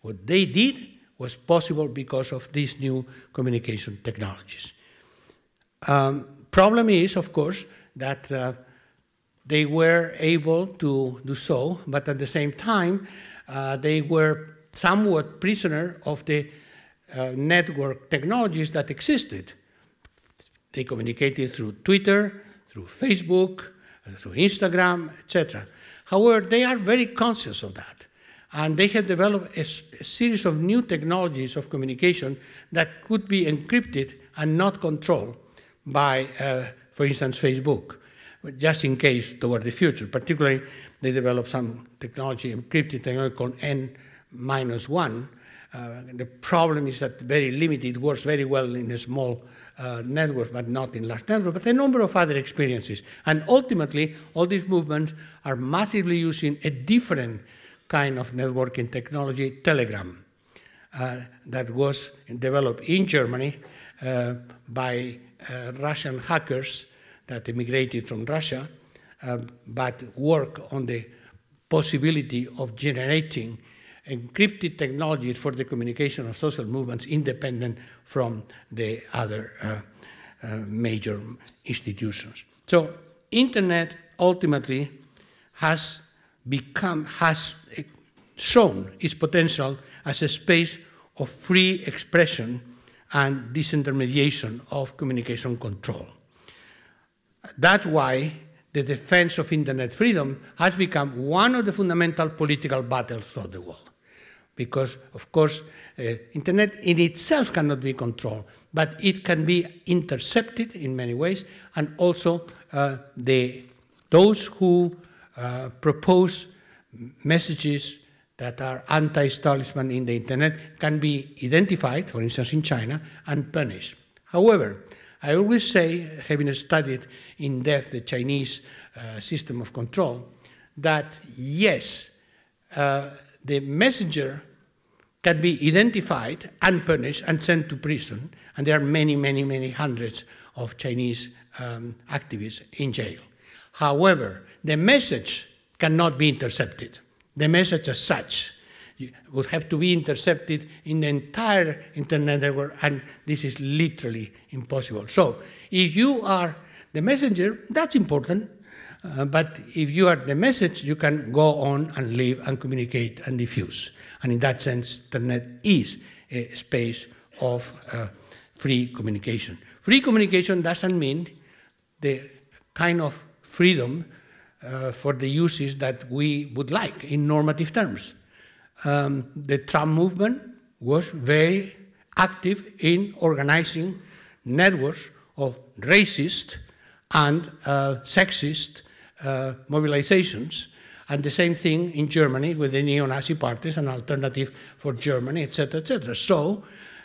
what they did, was possible because of these new communication technologies. Um, problem is, of course, that uh, they were able to do so, but at the same time, uh, they were somewhat prisoner of the uh, network technologies that existed. They communicated through Twitter, through Facebook, uh, through Instagram, etc. However, they are very conscious of that. And they have developed a, a, series of new technologies of communication that could be encrypted and not controlled by, uh, for instance, Facebook, just in case toward the future. Particularly, they developed some technology, encrypted technology called N minus one. Uh, the problem is that very limited, it works very well in a small uh, network, but not in large networks, but a number of other experiences. And ultimately, all these movements are massively using a different kind of networking technology, Telegram, uh, that was developed in Germany uh, by uh, Russian hackers that immigrated from Russia, uh, but work on the possibility of generating encrypted technologies for the communication of social movements independent from the other uh, uh, major institutions. So internet ultimately has become, has shown its potential as a space of free expression and disintermediation of communication control. That's why the defense of internet freedom has become one of the fundamental political battles throughout the world. Because, of course, uh, internet in itself cannot be controlled, but it can be intercepted in many ways, and also uh, the, those who uh, propose messages that are anti-establishment in the internet can be identified, for instance, in China, and punished. However, I always say, having studied in depth the Chinese uh, system of control, that yes, uh, the messenger can be identified and punished and sent to prison, and there are many, many, many hundreds of Chinese um, activists in jail. However, the message cannot be intercepted. The message as such would have to be intercepted in the entire internet network, and this is literally impossible. So, if you are the messenger, that's important, uh, but if you are the message, you can go on and live and communicate and diffuse. And in that sense, the internet is a space of uh, free communication. Free communication doesn't mean the kind of freedom uh, for the uses that we would like in normative terms. Um, the Trump movement was very active in organizing networks of racist and uh, sexist uh, mobilizations. And the same thing in Germany with the neo-Nazi parties, an alternative for Germany, etc., etc. So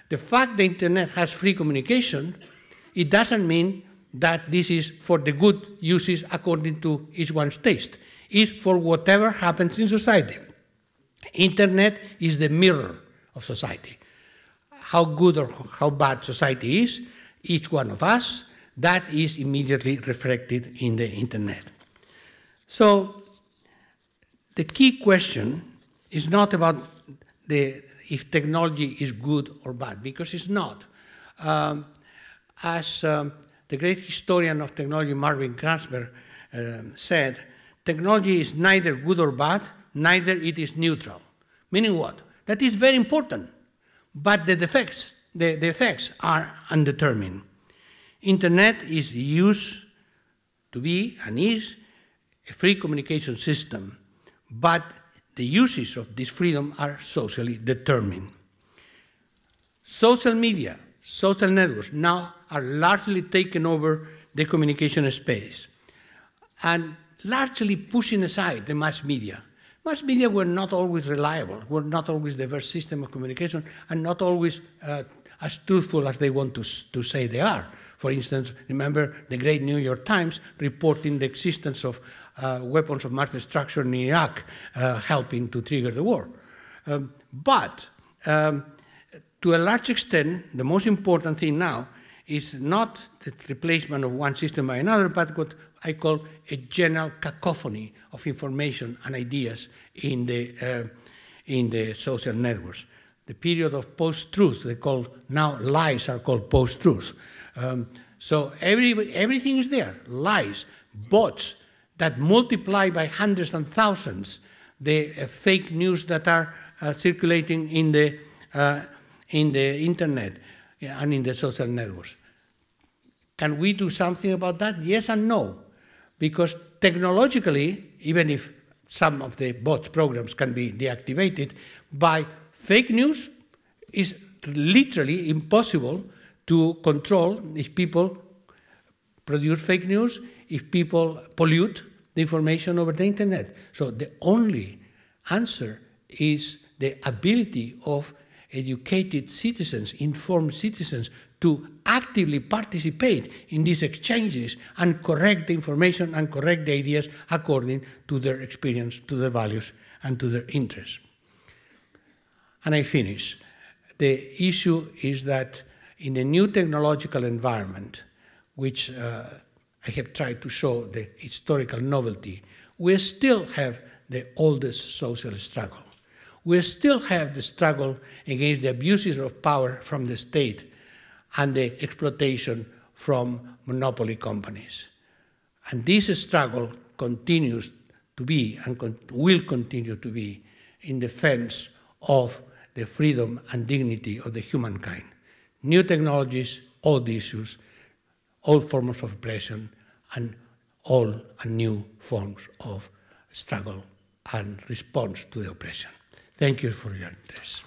the fact the internet has free communication, it doesn't mean that this is for the good uses according to each one's taste. It's for whatever happens in society. Internet is the mirror of society. How good or how bad society is, each one of us, that is immediately reflected in the internet. So the key question is not about the, if technology is good or bad, because it's not. Um, as um, the great historian of technology, Marvin Kranzberg, um, said, technology is neither good or bad, neither it is neutral. Meaning what? That is very important, but the effects, the, the effects are undetermined. Internet is used to be and is a free communication system, but the uses of this freedom are socially determined. Social media, social networks now are largely taking over the communication space and largely pushing aside the mass media. Mass media were not always reliable, were not always the best system of communication, and not always uh, as truthful as they want to, to say they are. For instance, remember the great New York Times reporting the existence of uh, weapons of mass destruction in Iraq, uh, helping to trigger the war. Um, but um, to a large extent, the most important thing now is not the replacement of one system by another, but what I call a general cacophony of information and ideas in the, uh, in the social networks. The period of post-truth, they call now lies are called post-truth. Um, so every, everything is there, lies, bots that multiply by hundreds and thousands the uh, fake news that are uh, circulating in the, uh, in the internet and in the social networks. Can we do something about that? Yes and no. Because technologically, even if some of the bots programs can be deactivated, by fake news is literally impossible to control if people produce fake news, if people pollute the information over the internet. So the only answer is the ability of educated citizens, informed citizens, to actively participate in these exchanges and correct the information and correct the ideas according to their experience, to their values, and to their interests. And I finish. The issue is that in a new technological environment, which uh, I have tried to show the historical novelty, we still have the oldest social struggle. We still have the struggle against the abuses of power from the state and the exploitation from monopoly companies. And this struggle continues to be and con will continue to be in defense of the freedom and dignity of the humankind. New technologies, old issues, all forms of oppression, and all and new forms of struggle and response to the oppression. Thank you for your interest.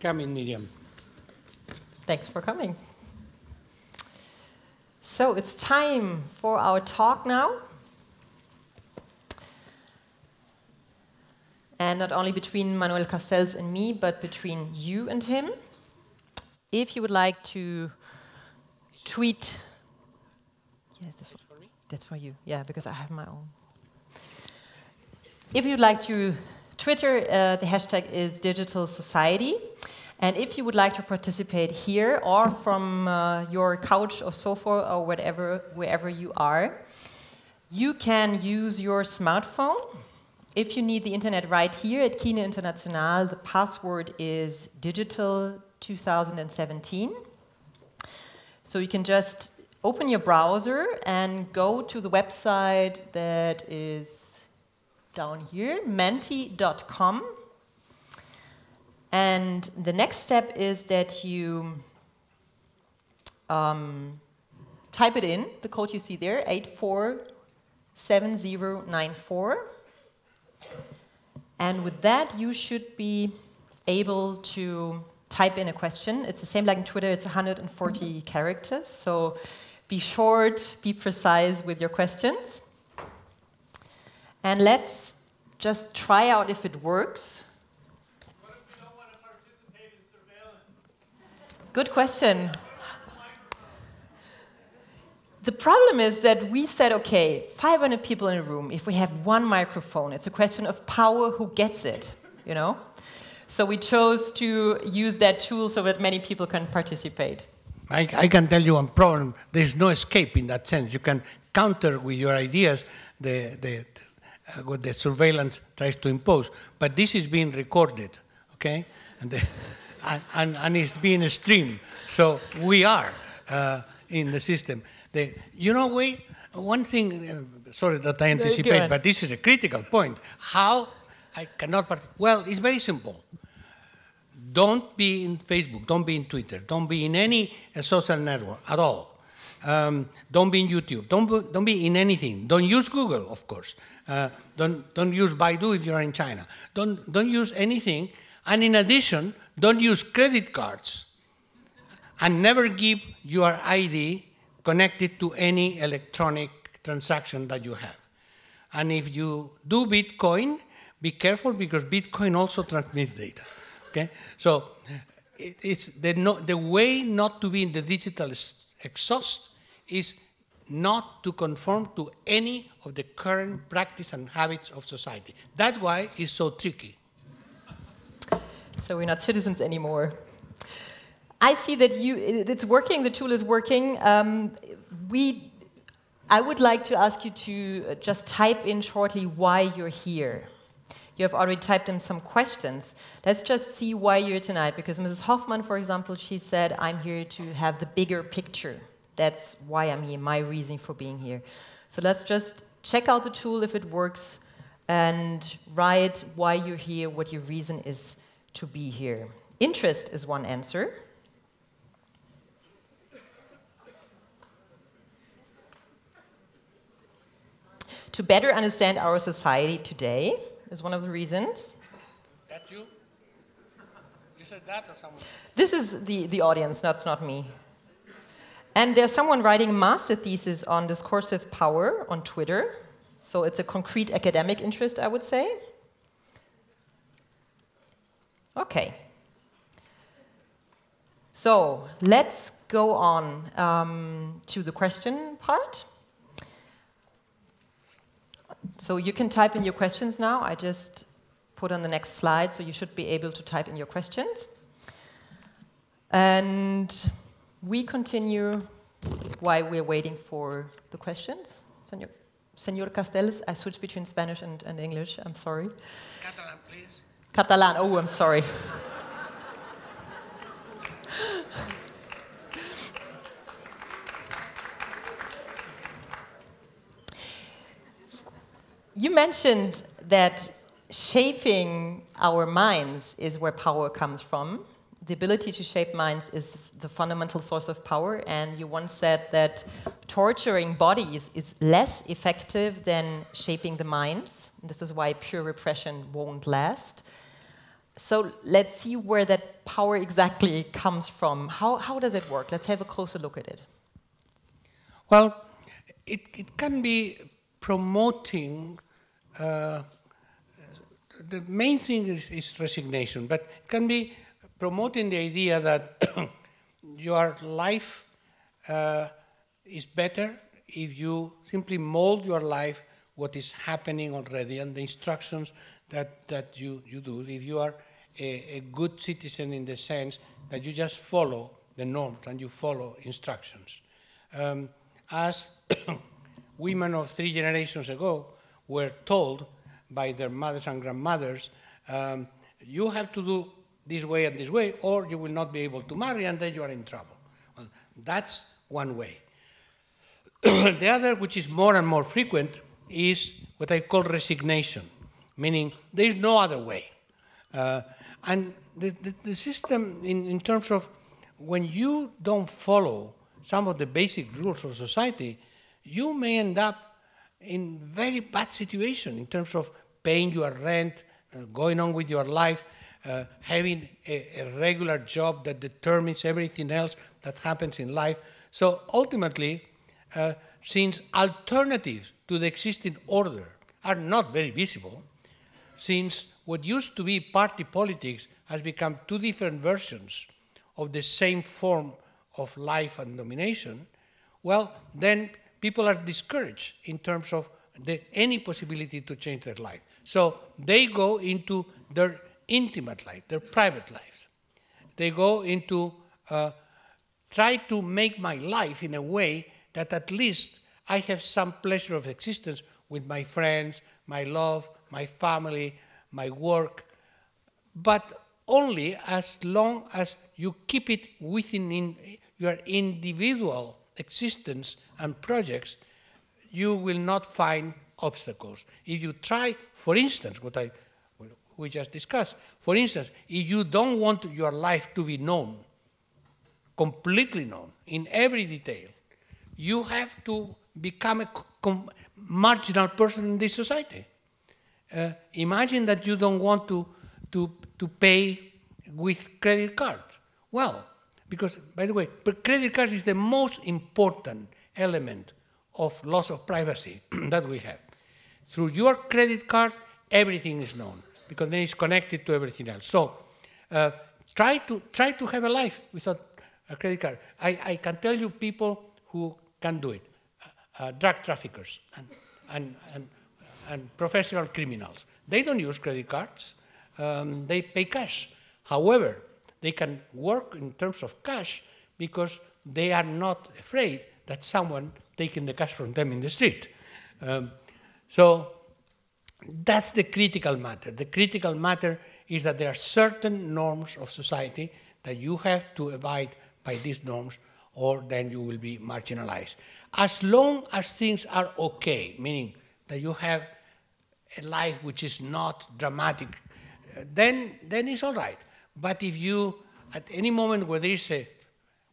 Coming, Miriam. Thanks for coming. So it's time for our talk now. And not only between Manuel Castells and me, but between you and him. If you would like to tweet, yeah, that's for, that's for you. Yeah, because I have my own. If you'd like to Twitter, uh, the hashtag is Digital Society. And if you would like to participate here or from uh, your couch or sofa or whatever, wherever you are, you can use your smartphone. If you need the internet right here at Kino International, the password is digital 2017. So you can just open your browser and go to the website that is down here, menti.com. And the next step is that you um, type it in, the code you see there, 847094. And with that, you should be able to type in a question. It's the same like in Twitter, it's 140 characters. So be short, be precise with your questions. And let's just try out if it works. Good question. The problem is that we said, okay, 500 people in a room, if we have one microphone, it's a question of power, who gets it, you know? So we chose to use that tool so that many people can participate. I, I can tell you one problem. There's no escape in that sense. You can counter with your ideas the, the, uh, what the surveillance tries to impose. But this is being recorded, okay? And the, and, and, and it's being streamed. So we are uh, in the system. The, you know, we, one thing, uh, sorry that I anticipate, but this is a critical point. How I cannot, part well, it's very simple. Don't be in Facebook, don't be in Twitter, don't be in any uh, social network at all. Um, don't be in YouTube, don't be, don't be in anything. Don't use Google, of course. Uh, don't, don't use Baidu if you're in China. Don't, don't use anything. And in addition, don't use credit cards and never give your ID connected to any electronic transaction that you have. And if you do Bitcoin, be careful because Bitcoin also transmits data. Okay, so it, it's the, no, the way not to be in the digital exhaust is not to conform to any of the current practice and habits of society. That's why it's so tricky. So we're not citizens anymore. I see that you, it's working, the tool is working. Um, we, I would like to ask you to just type in shortly why you're here. You have already typed in some questions. Let's just see why you're tonight, because Mrs. Hoffman, for example, she said, I'm here to have the bigger picture. That's why I'm here, my reason for being here. So let's just check out the tool if it works and write why you're here, what your reason is to be here. Interest is one answer. To better understand our society today is one of the reasons. That's you? You said that or someone? This is the, the audience, that's not me. And there's someone writing a master thesis on discursive power on Twitter. So it's a concrete academic interest, I would say. Okay. So let's go on um, to the question part. So you can type in your questions now. I just put on the next slide, so you should be able to type in your questions. And we continue while we're waiting for the questions. Senor, Senor Castells, I switch between Spanish and, and English. I'm sorry. Catalan. Catalan. Oh, I'm sorry. you mentioned that shaping our minds is where power comes from the ability to shape minds is the fundamental source of power. And you once said that torturing bodies is less effective than shaping the minds. This is why pure repression won't last. So let's see where that power exactly comes from. How, how does it work? Let's have a closer look at it. Well, it, it can be promoting, uh, the main thing is, is resignation, but it can be promoting the idea that your life uh, is better if you simply mold your life what is happening already and the instructions that, that you, you do. If you are a, a good citizen in the sense that you just follow the norms and you follow instructions. Um, as women of three generations ago were told by their mothers and grandmothers, um, you have to do this way and this way, or you will not be able to marry and then you are in trouble. Well, that's one way. the other, which is more and more frequent, is what I call resignation, meaning there is no other way. Uh, and the, the, the system, in, in terms of when you don't follow some of the basic rules of society, you may end up in very bad situation in terms of paying your rent, uh, going on with your life, uh, having a, a, regular job that determines everything else that happens in life. So ultimately, uh, since alternatives to the existing order are not very visible, since what used to be party politics has become two different versions of the same form of life and domination, well, then people are discouraged in terms of the, any possibility to change their life. So they go into their intimate life, their private lives. They go into uh, try to make my life in a way that at least I have some pleasure of existence with my friends, my love, my family, my work, but only as long as you keep it within in your individual existence and projects, you will not find obstacles. If you try, for instance, what I we just discussed. For instance, if you don't want your life to be known, completely known, in every detail, you have to become a marginal person in this society. Uh, imagine that you don't want to, to, to pay with credit card. Well, because, by the way, credit card is the most important element of loss of privacy that we have. through your credit card, everything is known because then it's connected to everything else. So uh, try to try to have a life without a credit card. I, I can tell you people who can do it, uh, uh, drug traffickers and, and, and, and professional criminals. They don't use credit cards. Um, they pay cash. However, they can work in terms of cash because they are not afraid that someone taking the cash from them in the street. Um, so that's the critical matter. The critical matter is that there are certain norms of society that you have to abide by these norms or then you will be marginalized. As long as things are okay, meaning that you have a life which is not dramatic, then, then it's all right. But if you, at any moment where there is a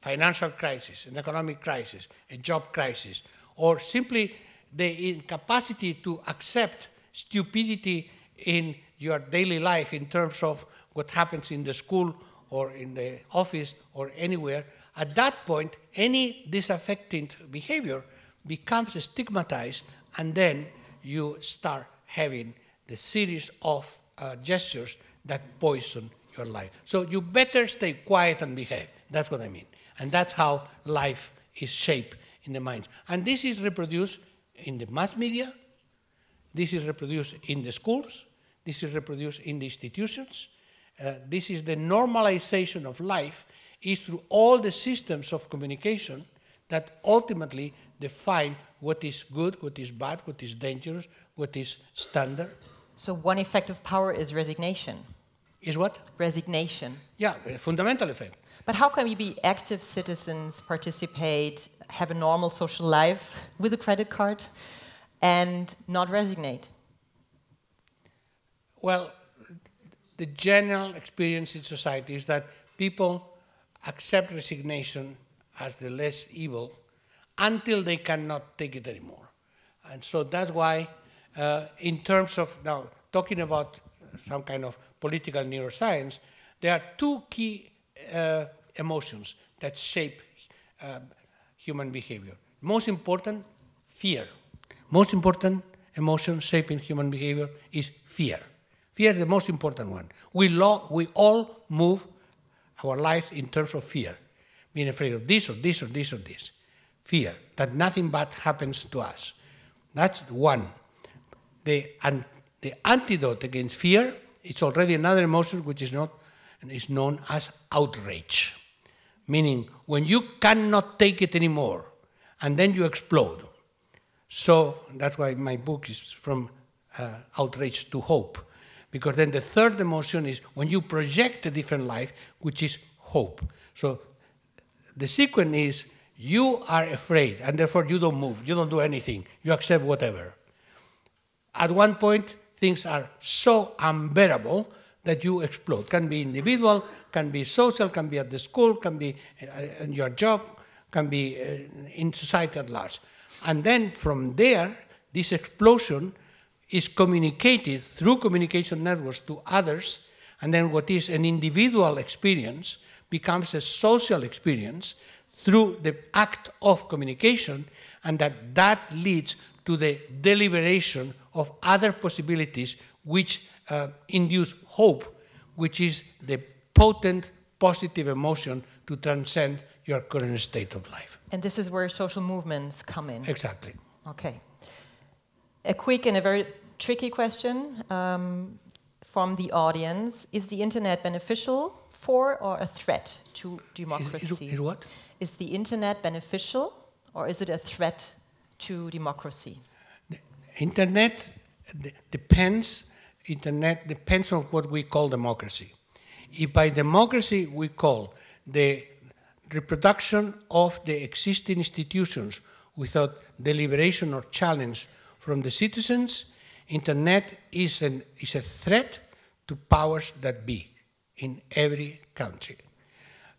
financial crisis, an economic crisis, a job crisis, or simply the incapacity to accept stupidity in your daily life in terms of what happens in the school or in the office or anywhere, at that point, any disaffected behavior becomes stigmatized, and then you start having the series of uh, gestures that poison your life. So you better stay quiet and behave. That's what I mean. And that's how life is shaped in the minds. And this is reproduced in the mass media, this is reproduced in the schools, this is reproduced in the institutions. Uh, this is the normalization of life is through all the systems of communication that ultimately define what is good, what is bad, what is dangerous, what is standard. So one effect of power is resignation. Is what? Resignation. Yeah, a fundamental effect. But how can we be active citizens, participate, have a normal social life with a credit card, and not resignate? Well, the general experience in society is that people accept resignation as the less evil until they cannot take it anymore. And so that's why, uh, in terms of now talking about some kind of political neuroscience, there are two key uh, emotions that shape uh, human behavior. Most important, fear. Most important emotion shaping human behavior is fear. Fear is the most important one. We, we all move our lives in terms of fear, being afraid of this or this or this or this. Fear, that nothing bad happens to us. That's one. The, and the antidote against fear is already another emotion which is, not, is known as outrage meaning when you cannot take it anymore and then you explode. So that's why my book is from uh, outrage to hope, because then the third emotion is when you project a different life, which is hope. So the sequence is you are afraid and therefore you don't move, you don't do anything, you accept whatever. At one point, things are so unbearable that you explode. Can be individual, can be social, can be at the school, can be uh, in your job, can be uh, in society at large. And then from there, this explosion is communicated through communication networks to others, and then what is an individual experience becomes a social experience through the act of communication, and that that leads to the deliberation of other possibilities which uh, induce hope, which is the potent positive emotion to transcend your current state of life. And this is where social movements come in. Exactly. Okay. A quick and a very tricky question um, from the audience Is the internet beneficial for or a threat to democracy? Is, is, is what? Is the internet beneficial or is it a threat to democracy? The internet depends internet depends on what we call democracy. If by democracy we call the reproduction of the existing institutions without deliberation or challenge from the citizens, internet is, an, is a threat to powers that be in every country.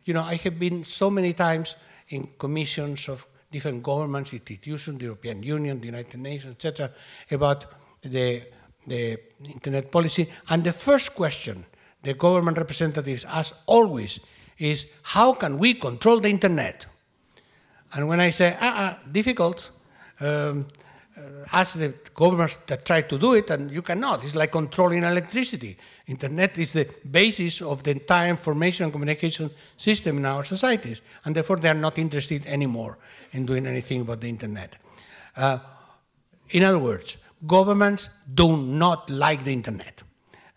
You know, I have been so many times in commissions of different governments, institutions, the European Union, the United Nations, etc., about the the internet policy. And the first question the government representatives ask always is how can we control the internet? And when I say, ah, ah difficult, um, ask the governments that try to do it, and you cannot. It's like controlling electricity. Internet is the basis of the entire information and communication system in our societies, and therefore they are not interested anymore in doing anything about the internet. Uh, in other words, governments do not like the internet.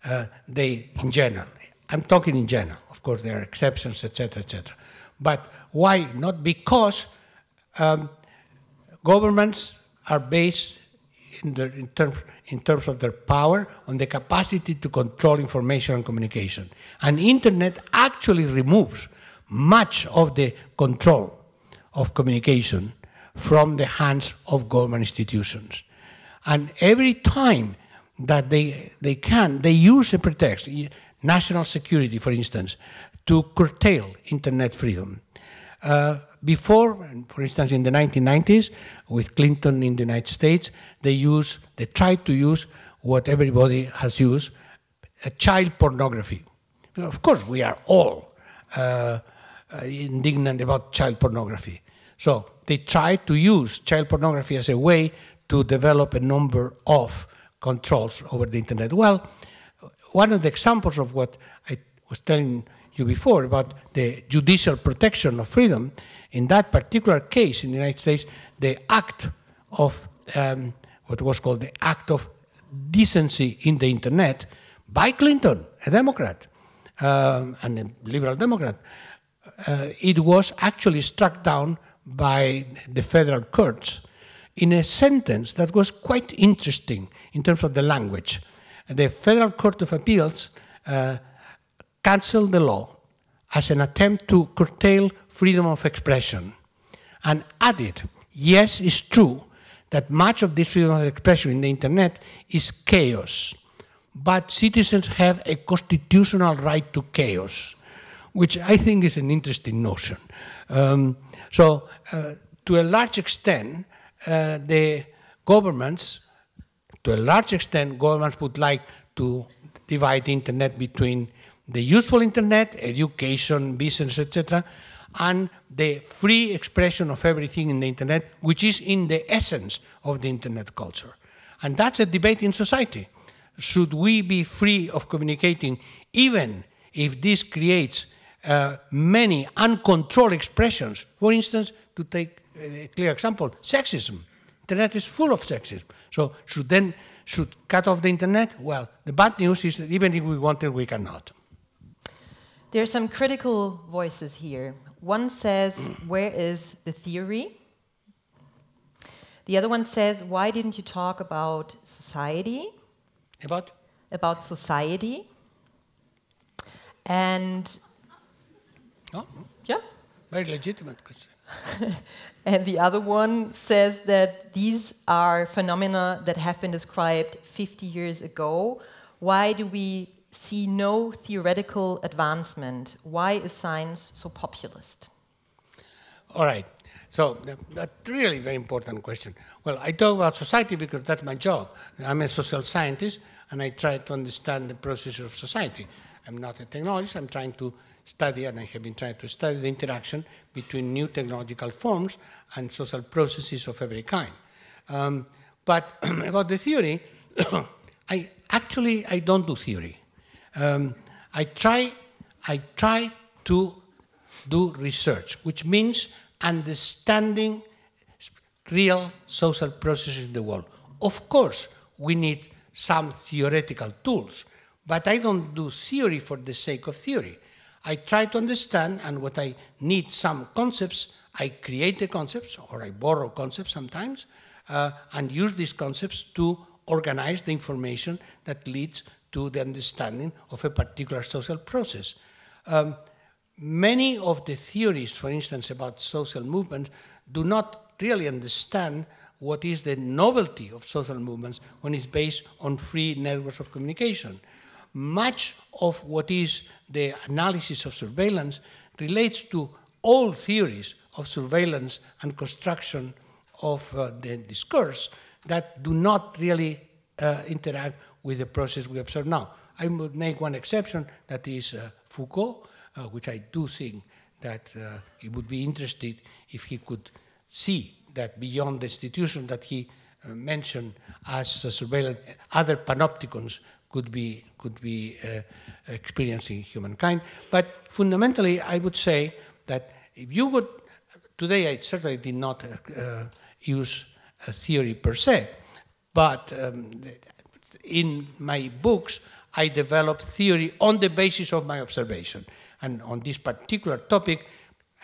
Uh, they, in general, I'm talking in general. Of course, there are exceptions, etc., etc. But why? Not because um, governments are based in, in, term, in, terms of their power on the capacity to control information and communication. And internet actually removes much of the control of communication from the hands of government institutions. And every time that they, they can, they use a pretext, national security, for instance, to curtail internet freedom. Uh, before, for instance, in the 1990s, with Clinton in the United States, they use, they tried to use what everybody has used, child pornography. Of course, we are all uh, uh, indignant about child pornography. So they tried to use child pornography as a way to develop a number of controls over the internet. Well, one of the examples of what I was telling you before about the judicial protection of freedom, in that particular case in the United States, the act of um, what was called the act of decency in the internet by Clinton, a Democrat, um, and a liberal Democrat, uh, it was actually struck down by the federal courts in a sentence that was quite interesting in terms of the language. The Federal Court of Appeals uh, canceled the law as an attempt to curtail freedom of expression and added, yes, it's true that much of this freedom of expression in the internet is chaos, but citizens have a constitutional right to chaos, which I think is an interesting notion. Um, so, uh, to a large extent, uh, the governments, to a large extent, governments would like to divide the internet between the useful internet, education, business, etc., and the free expression of everything in the internet, which is in the essence of the internet culture. And that's a debate in society. Should we be free of communicating, even if this creates uh, many uncontrolled expressions? For instance, to take a clear example, sexism. Internet is full of sexism. So should then should cut off the internet? Well, the bad news is that even if we wanted, we cannot. There are some critical voices here. One says, Where is the theory? The other one says, Why didn't you talk about society? About? About society. And. Oh, yeah. Very legitimate question. and the other one says that these are phenomena that have been described 50 years ago. Why do we see no theoretical advancement. Why is science so populist? All right. So that's really very important question. Well, I talk about society because that's my job. I'm a social scientist, and I try to understand the process of society. I'm not a technologist. I'm trying to study, and I have been trying to study the interaction between new technological forms and social processes of every kind. Um, but about the theory, I actually I don't do theory um, I try, I try to do research, which means understanding real social processes in the world. Of course, we need some theoretical tools, but I don't do theory for the sake of theory. I try to understand, and what I need some concepts, I create the concepts, or I borrow concepts sometimes, uh, and use these concepts to organize the information that leads to the understanding of a particular social process. Um, many of the theories, for instance, about social movements, do not really understand what is the novelty of social movements when it's based on free networks of communication. Much of what is the analysis of surveillance relates to old theories of surveillance and construction of uh, the discourse that do not really uh, interact with the process we observe now. I would make one exception, that is uh, Foucault, uh, which I do think that he would be interested if he could see that beyond the institution that he uh, mentioned as surveillance, other panopticons could be, could be uh, experiencing humankind. But fundamentally, I would say that if you would, today I certainly did not uh, use a theory per se, but um, in my books, I develop theory on the basis of my observation. And on this particular topic,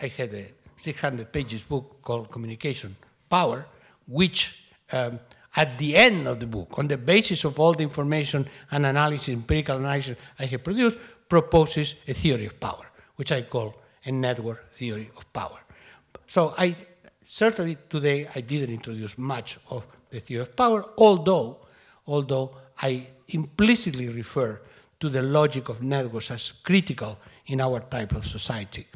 I had a 600 pages book called Communication Power, which um, at the end of the book, on the basis of all the information and analysis, empirical analysis I have produced, proposes a theory of power, which I call a network theory of power. So I certainly today I didn't introduce much of the theory of power, although, although I implicitly refer to the logic of networks as critical in our type of society.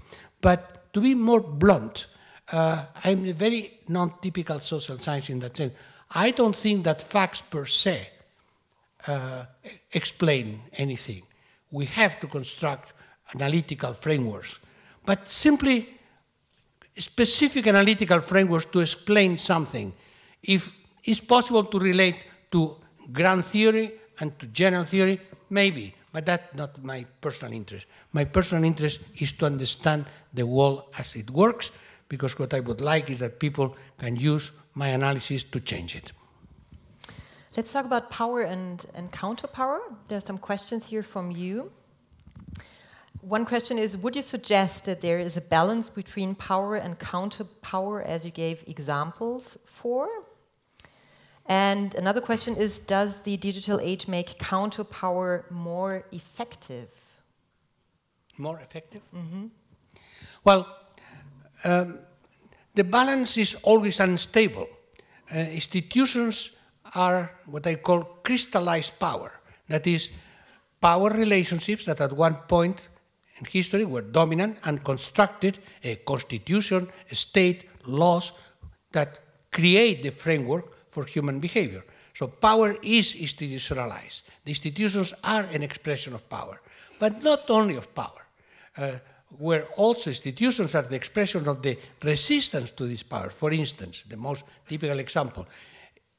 But to be more blunt, uh, I'm a very non-typical social science in that sense. I don't think that facts per se uh, explain anything. We have to construct analytical frameworks, but simply specific analytical frameworks to explain something. If it's possible to relate to grand theory and to general theory, maybe, but that's not my personal interest. My personal interest is to understand the world as it works, because what I would like is that people can use my analysis to change it. Let's talk about power and, and counter power. There are some questions here from you. One question is Would you suggest that there is a balance between power and counter power, as you gave examples for? And another question is Does the digital age make counter power more effective? More effective? Mm -hmm. Well, um, the balance is always unstable. Uh, institutions are what I call crystallized power. That is, power relationships that at one point in history were dominant and constructed a constitution, a state, laws that create the framework for human behavior. So power is institutionalized. The institutions are an expression of power, but not only of power. Uh, where also institutions are the expression of the resistance to this power. For instance, the most typical example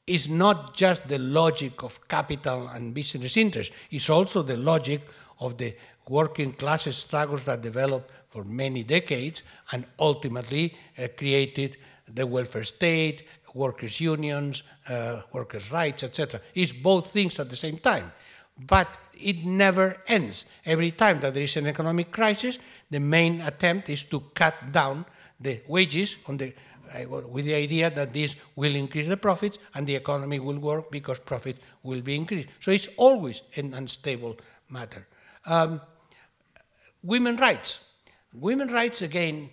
is not just the logic of capital and business interests, it's also the logic of the working class struggles that developed for many decades and ultimately uh, created the welfare state, workers' unions, uh, workers' rights, etc. It's both things at the same time. But it never ends. Every time that there is an economic crisis, the main attempt is to cut down the wages on the with the idea that this will increase the profits and the economy will work because profit will be increased. So it's always an unstable matter. Um, women rights. Women rights, again,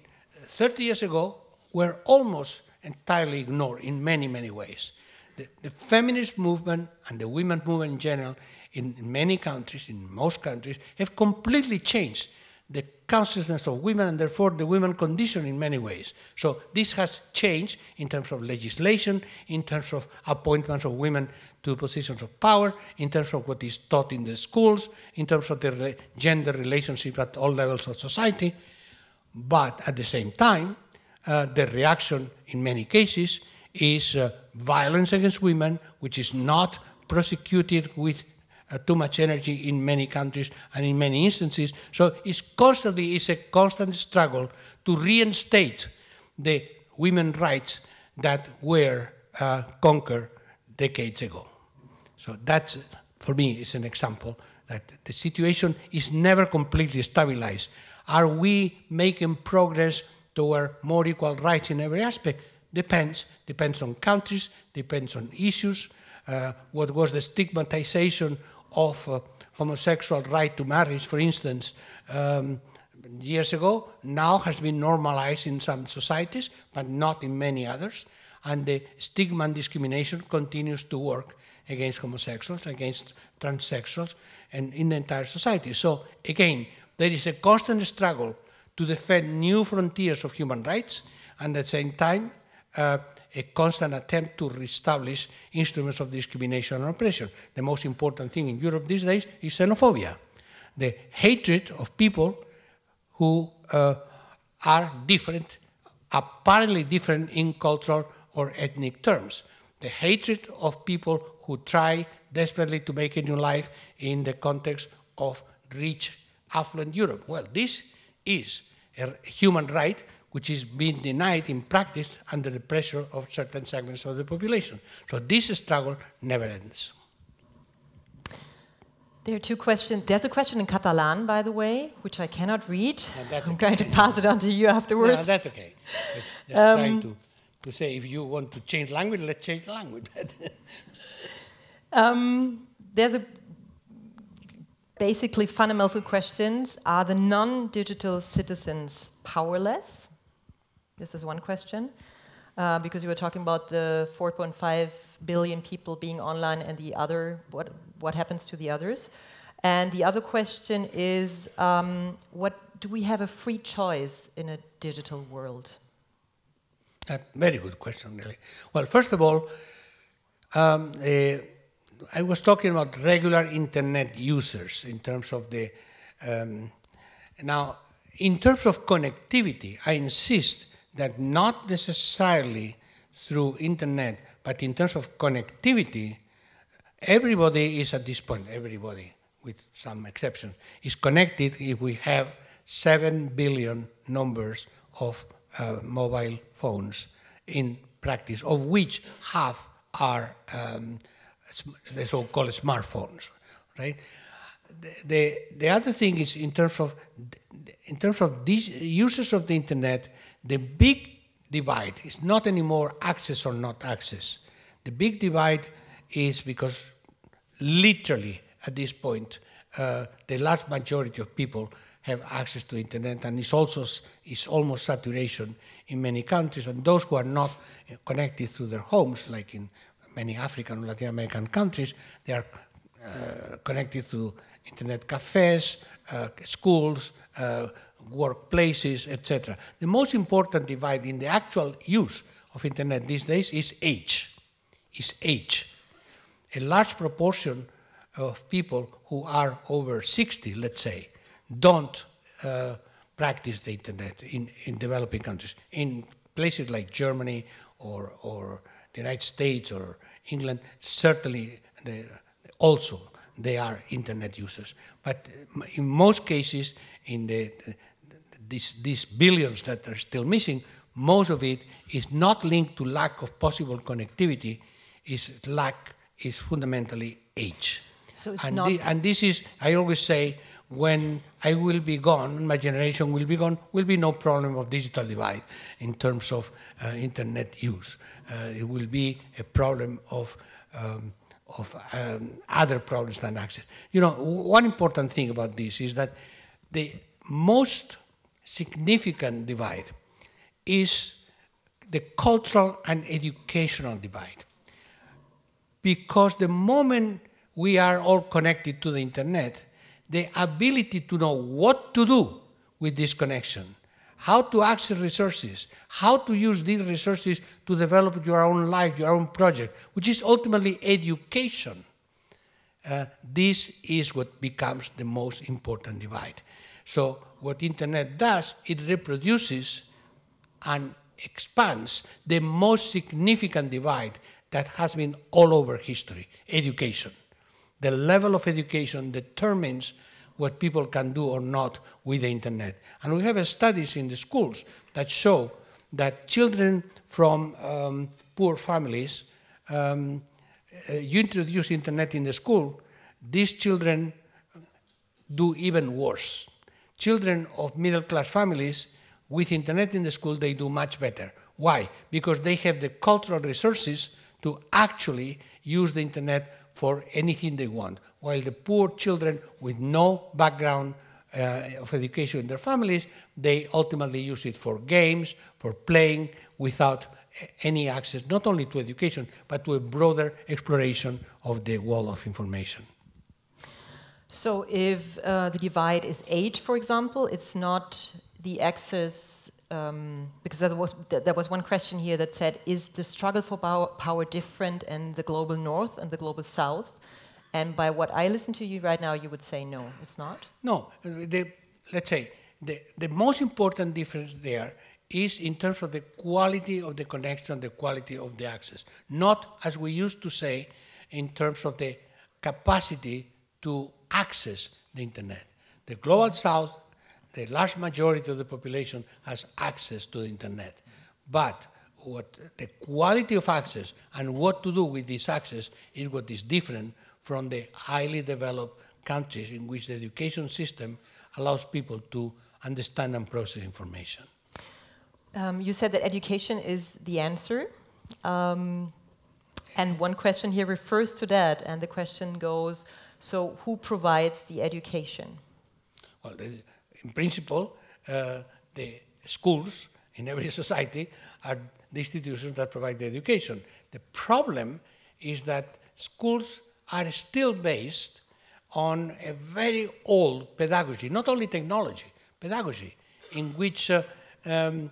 30 years ago, were almost entirely ignored in many, many ways. The, the feminist movement and the women's movement in general, in, in many countries, in most countries, have completely changed the consciousness of women and therefore the women condition in many ways. So this has changed in terms of legislation, in terms of appointments of women to positions of power, in terms of what is taught in the schools, in terms of the gender relationship at all levels of society. But at the same time, uh, the reaction in many cases is uh, violence against women, which is not prosecuted with uh, too much energy in many countries and in many instances. So it's constantly it's a constant struggle to reinstate the women's rights that were uh, conquered decades ago. So that's, for me, is an example that the situation is never completely stabilized. Are we making progress toward more equal rights in every aspect? Depends. Depends on countries, depends on issues. Uh, what was the stigmatization of uh, homosexual right to marriage, for instance, um, years ago, now has been normalized in some societies, but not in many others. And the stigma and discrimination continues to work against homosexuals, against transsexuals, and in the entire society. So again, there is a constant struggle to defend new frontiers of human rights, and at the same time, uh, a constant attempt to reestablish instruments of discrimination and oppression. The most important thing in Europe these days is xenophobia, the hatred of people who uh, are different, apparently different in cultural or ethnic terms. the hatred of people who try desperately to make a new life in the context of rich, affluent Europe. Well, this is a human right which is being denied in practice under the pressure of certain segments of the population. So this struggle never ends. There are two questions. There's a question in Catalan, by the way, which I cannot read. that's I'm okay. going to pass it on to you afterwards. No, that's okay. Just, just Um, trying to, to say if you want to change language, let's change language. Um, there's a basically fundamental questions. Are the non-digital citizens powerless? This is one question. Uh, because you were talking about the 4.5 billion people being online and the other, what, what happens to the others? And the other question is, um, what do we have a free choice in a digital world? That very good question, really. Well, first of all, um, eh, I was talking about regular internet users in terms of the. Um, now, in terms of connectivity, I insist that not necessarily through internet, but in terms of connectivity, everybody is at this point, everybody, with some exceptions, is connected if we have 7 billion numbers of uh, mobile phones in practice, of which half are um, the so-called smartphones, right? The, the, the other thing is in terms of in terms of these users of the internet, the big divide is not anymore access or not access. The big divide is because literally at this point, uh, the large majority of people have access to internet, and it's also is almost saturation in many countries. And those who are not connected through their homes, like in many African Latin American countries, they are uh, connected to internet cafes, uh, schools, uh, workplaces, etc. The most important divide in the actual use of internet these days is age. Is age. A large proportion of people who are over 60, let's say, don't uh, practice the internet in, in developing countries. In places like Germany or, or the United States or England, certainly the, also they are internet users. But in most cases, in the, the these, these billions that are still missing, most of it is not linked to lack of possible connectivity, is lack is fundamentally age. So it's and, not- thi- and this is, I always say, when I will be gone, my generation will be gone, will be no problem of digital divide in terms of uh, internet use. Uh, it will be a problem of, um, of um, other problems than access. You know, one important thing about this is that the most significant divide is the cultural and educational divide because the moment we are all connected to the internet, the ability to know what to do with this connection, how to access resources, how to use these resources to develop your own life, your own project, which is ultimately education. Uh, this is what becomes the most important divide. So what internet does, it reproduces and expands the most significant divide that has been all over history education. The level of education determines what people can do or not with the internet. And we have studies in the schools that show that children from um, poor families, um, uh, you introduce internet in the school, these children do even worse. Children of middle class families with internet in the school, they do much better. Why? Because they have the cultural resources to actually use the internet for anything they want. While the poor children with no background uh, of education in their families, they ultimately use it for games, for playing, without any access not only to education, but to a broader exploration of the world of information. So if uh, the divide is age, for example, it's not the access, um, because there was, th- there was one question here that said, is the struggle for power, power different in the global north and the global south? And by what I listen to you right now, you would say no, it's not? No, the, let's say the, the most important difference there is in terms of the quality of the connection, the quality of the access, not as we used to say in terms of the capacity to access the internet. The global south, the large majority of the population has access to the internet. But what the quality of access and what to do with this access is what is different from the highly developed countries in which the education system allows people to understand and process information. Um, you said that education is the answer. Um, and one question here refers to that, and the question goes so, who provides the education? Well, in principle, uh, the schools in every society are the institutions that provide the education. The problem is that schools are still based on a very old pedagogy, not only technology, pedagogy, in which uh, um,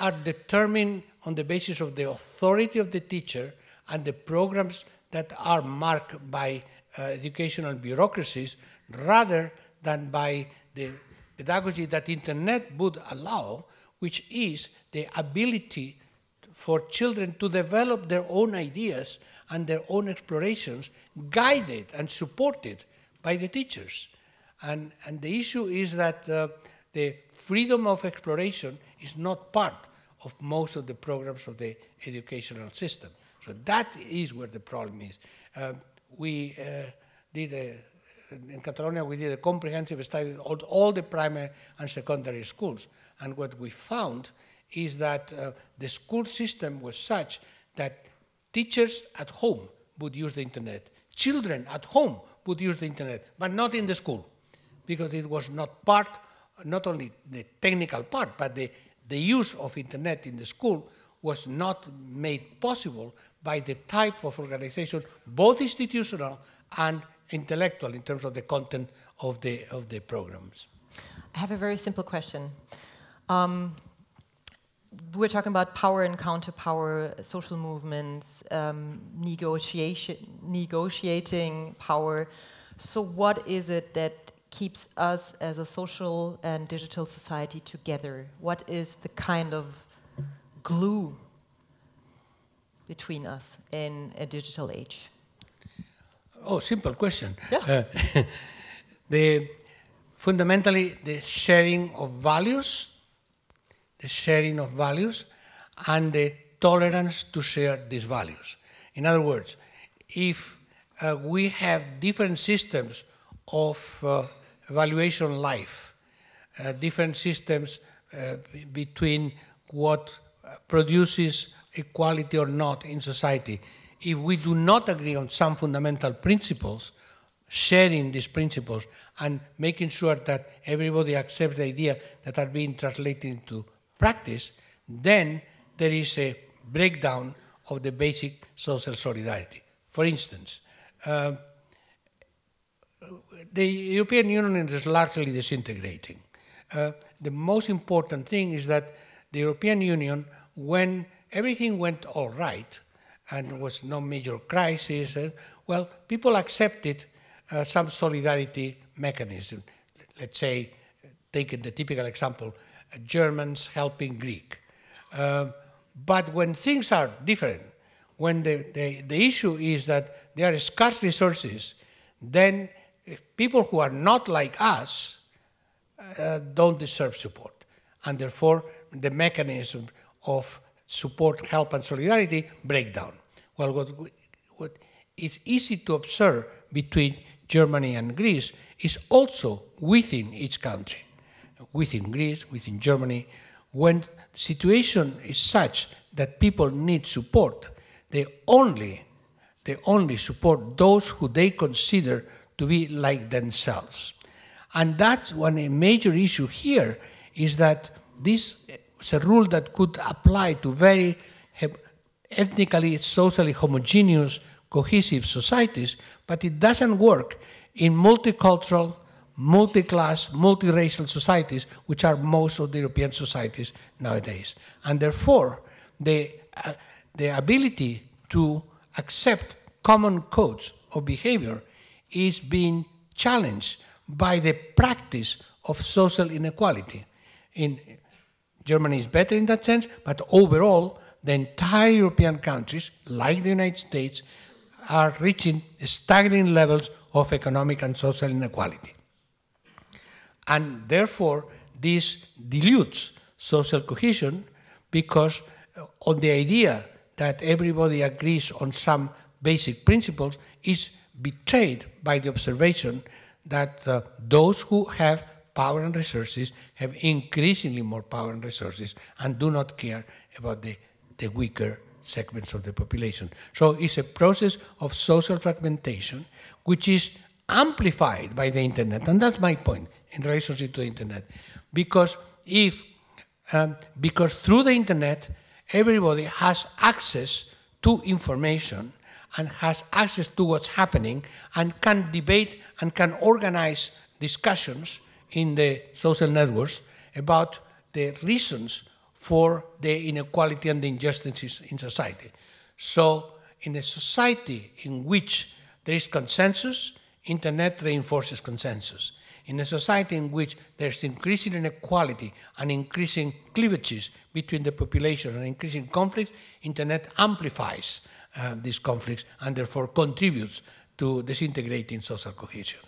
are determined on the basis of the authority of the teacher and the programs that are marked by uh, educational bureaucracies rather than by the pedagogy that internet would allow, which is the ability for children to develop their own ideas and their own explorations, guided and supported by the teachers. And, and the issue is that uh, the freedom of exploration is not part of most of the programs of the educational system. So that is where the problem is. Uh, we uh, did a, in Catalonia, we did a comprehensive study of all the primary and secondary schools. And what we found is that uh, the school system was such that teachers at home would use the internet, children at home would use the internet, but not in the school, because it was not part, not only the technical part, but the, the use of internet in the school was not made possible by the type of organization, both institutional and intellectual in terms of the content of the, of the programs. I have a very simple question. Um, we're talking about power and counter power, social movements, um, negotiation, negotiating power. So, what is it that keeps us as a social and digital society together? What is the kind of glue between us in a digital age? Oh, simple question. Yeah. Uh, the fundamentally the sharing of values, the sharing of values, and the tolerance to share these values. In other words, if uh, we have different systems of uh, evaluation life, uh, different systems uh, between what produces equality or not in society, if we do not agree on some fundamental principles, sharing these principles and making sure that everybody accepts the idea that are being translated into practice, then there is a breakdown of the basic social solidarity. For instance, uh, the European Union is largely disintegrating. Uh, the most important thing is that the European Union, when everything went all right, and there was no major crisis. Uh, well, people accepted uh, some solidarity mechanism. Let's say, taking the typical example, uh, Germans helping Greek. Uh, but when things are different, when the, the, the issue is that there are scarce resources, then people who are not like us uh, don't deserve support. And therefore, the mechanism of support, help, and solidarity break down. Well, what, what is easy to observe between Germany and Greece is also within each country, within Greece, within Germany, when the situation is such that people need support, they only, they only support those who they consider to be like themselves. And that's one major issue here is that this is a rule that could apply to very ethnically, socially homogeneous, cohesive societies, but it doesn't work in multicultural, multi-class, multiracial societies, which are most of the European societies nowadays. And therefore, the, uh, the ability to accept common codes of behavior is being challenged by the practice of social inequality. In Germany is better in that sense, but overall, the entire European countries, like the United States, are reaching staggering levels of economic and social inequality. And therefore, this dilutes social cohesion because uh, on the idea that everybody agrees on some basic principles is betrayed by the observation that uh, those who have power and resources have increasingly more power and resources and do not care about the, the weaker segments of the population. So it's a process of social fragmentation which is amplified by the internet. And that's my point in relationship to the internet. Because if, um, because through the internet, everybody has access to information and has access to what's happening and can debate and can organize discussions in the social networks about the reasons for the inequality and the injustices in society. So in a society in which there is consensus, internet reinforces consensus. In a society in which there's increasing inequality and increasing cleavages between the population and increasing conflicts, internet amplifies uh, these conflicts and therefore contributes to disintegrating social cohesion.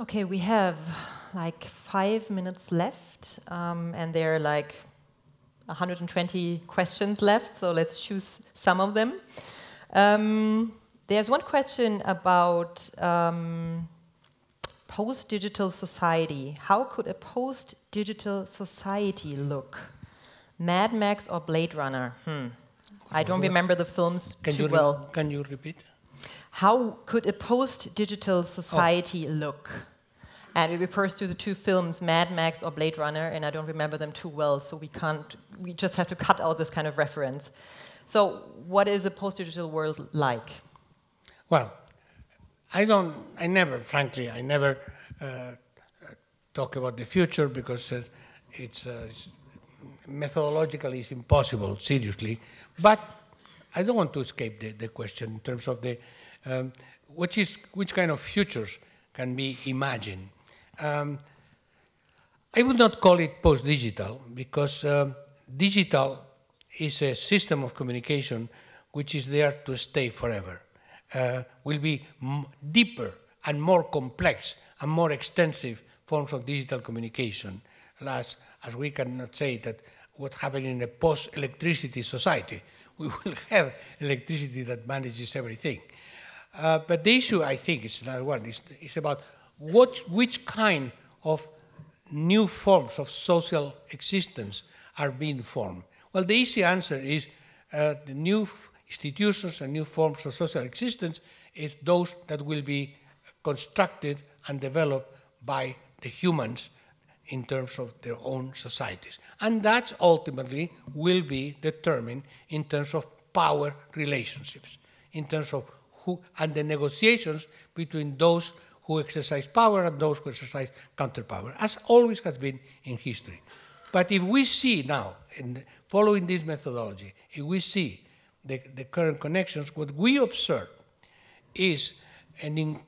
Okay, we have like five minutes left, um, and there are like 120 questions left, so let's choose some of them. Um, there's one question about um, post-digital society. How could a post-digital society look? Mad Max or Blade Runner? Hmm. I don't remember the films can too well. Can you repeat? How could a post-digital society oh. look? And it refers to the two films, Mad Max or Blade Runner, and I don't remember them too well, so we can't, we just have to cut out this kind of reference. So what is a post-digital world like? Well, I don't, I never, frankly, I never uh, talk about the future because uh, it's, uh, it's, methodologically it's impossible, seriously. But I don't want to escape the, the question in terms of the, um, which, is, which kind of futures can be imagined. Um, I would not call it post-digital because um, digital is a system of communication which is there to stay forever. Uh, will be deeper and more complex and more extensive forms of digital communication, as, as we cannot say that what's happening in a post-electricity society. We will have electricity that manages everything. Uh, but the issue, I think, is another one, It's, is about what, which kind of new forms of social existence are being formed? Well, the easy answer is uh, the new institutions and new forms of social existence is those that will be constructed and developed by the humans in terms of their own societies. And that ultimately will be determined in terms of power relationships, in terms of who, and the negotiations between those who exercise power and those who exercise counterpower, as always has been in history. But if we see now, in following this methodology, if we see the, the current connections, what we observe is an in,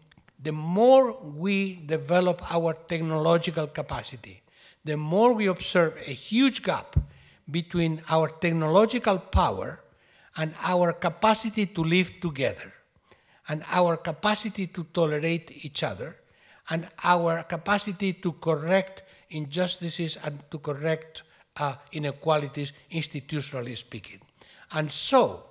the more we develop our technological capacity, the more we observe a huge gap between our technological power and our capacity to live together and our capacity to tolerate each other and our capacity to correct injustices and to correct uh, inequalities institutionally speaking. And so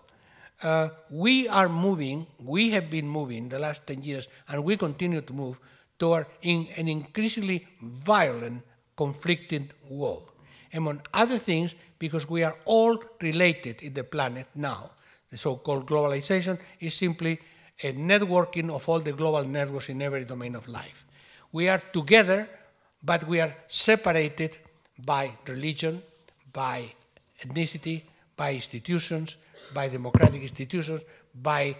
uh, we are moving, we have been moving the last 10 years and we continue to move toward in an increasingly violent, conflicting world. Among other things, because we are all related in the planet now. The so-called globalization is simply a networking of all the global networks in every domain of life. We are together, but we are separated by religion, by ethnicity, by institutions, by democratic institutions, by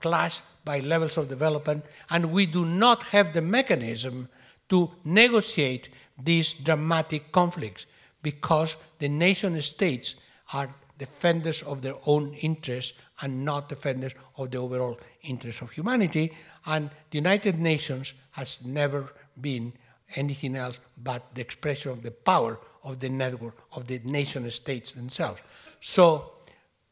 class, by levels of development, and we do not have the mechanism to negotiate these dramatic conflicts because the nation states are defenders of their own interests and not defenders of the overall interests of humanity. And the United Nations has never been anything else but the expression of the power of the network of the nation states themselves. So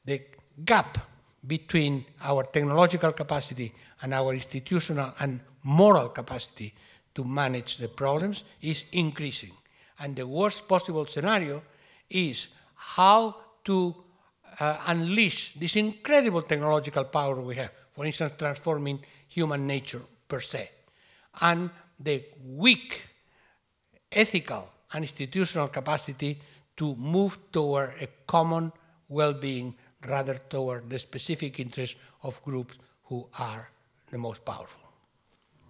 the gap between our technological capacity and our institutional and moral capacity to manage the problems is increasing. And the worst possible scenario is how to uh, unleash this incredible technological power we have, for instance, transforming human nature per se, and the weak ethical and institutional capacity to move toward a common well-being rather toward the specific interests of groups who are the most powerful.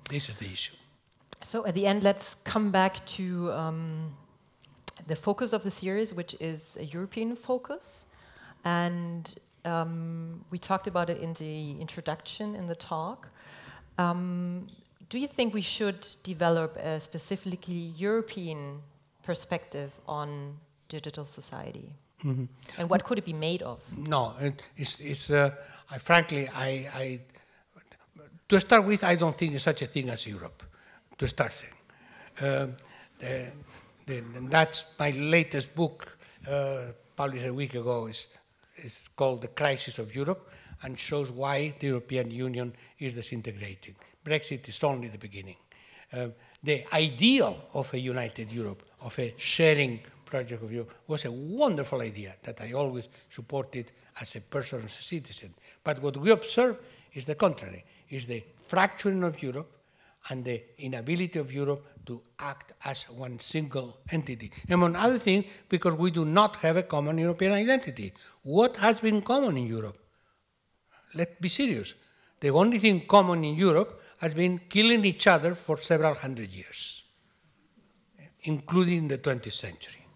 This is the issue. So at the end, let's come back to um, the focus of the series, which is a European focus. And um, we talked about it in the introduction in the talk. Um, do you think we should develop a specifically European perspective on digital society? Mm -hmm. And what could it be made of? No, it's, it's uh, I, frankly, I, I, to start with, I don't think there's such a thing as Europe, to start saying. Uh, the, the, that's my latest book, uh, published a week ago, is, is called The Crisis of Europe and shows why the European Union is disintegrating. Brexit is only the beginning. Uh, the ideal of a united Europe, of a sharing project of Europe, was a wonderful idea that I always supported as a person, as a citizen. But what we observe is the contrary, is the fracturing of Europe and the inability of Europe to act as one single entity. Among other things, because we do not have a common European identity. What has been common in Europe? Let's be serious. The only thing common in Europe has been killing each other for several hundred years, including the 20th century.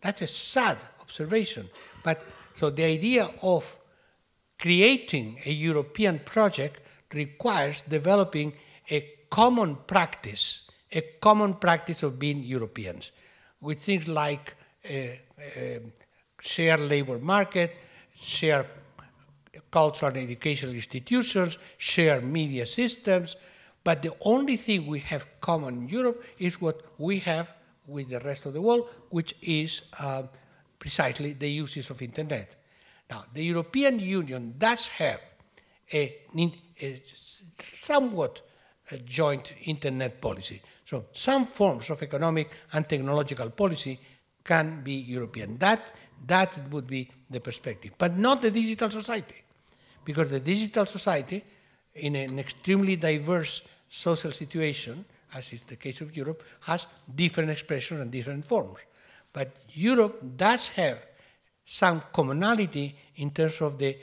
That's a sad observation. But so the idea of creating a European project requires developing a common practice, a common practice of being Europeans, with things like a, a shared labor market, shared cultural and educational institutions, share media systems, but the only thing we have common in Europe is what we have with the rest of the world, which is uh, precisely the uses of internet. Now, the European Union does have a, a somewhat a joint internet policy. So some forms of economic and technological policy can be European. That, that would be the perspective, but not the digital society because the digital society, in an extremely diverse social situation, as is the case of Europe, has different expressions and different forms. But Europe does have some commonality in terms of the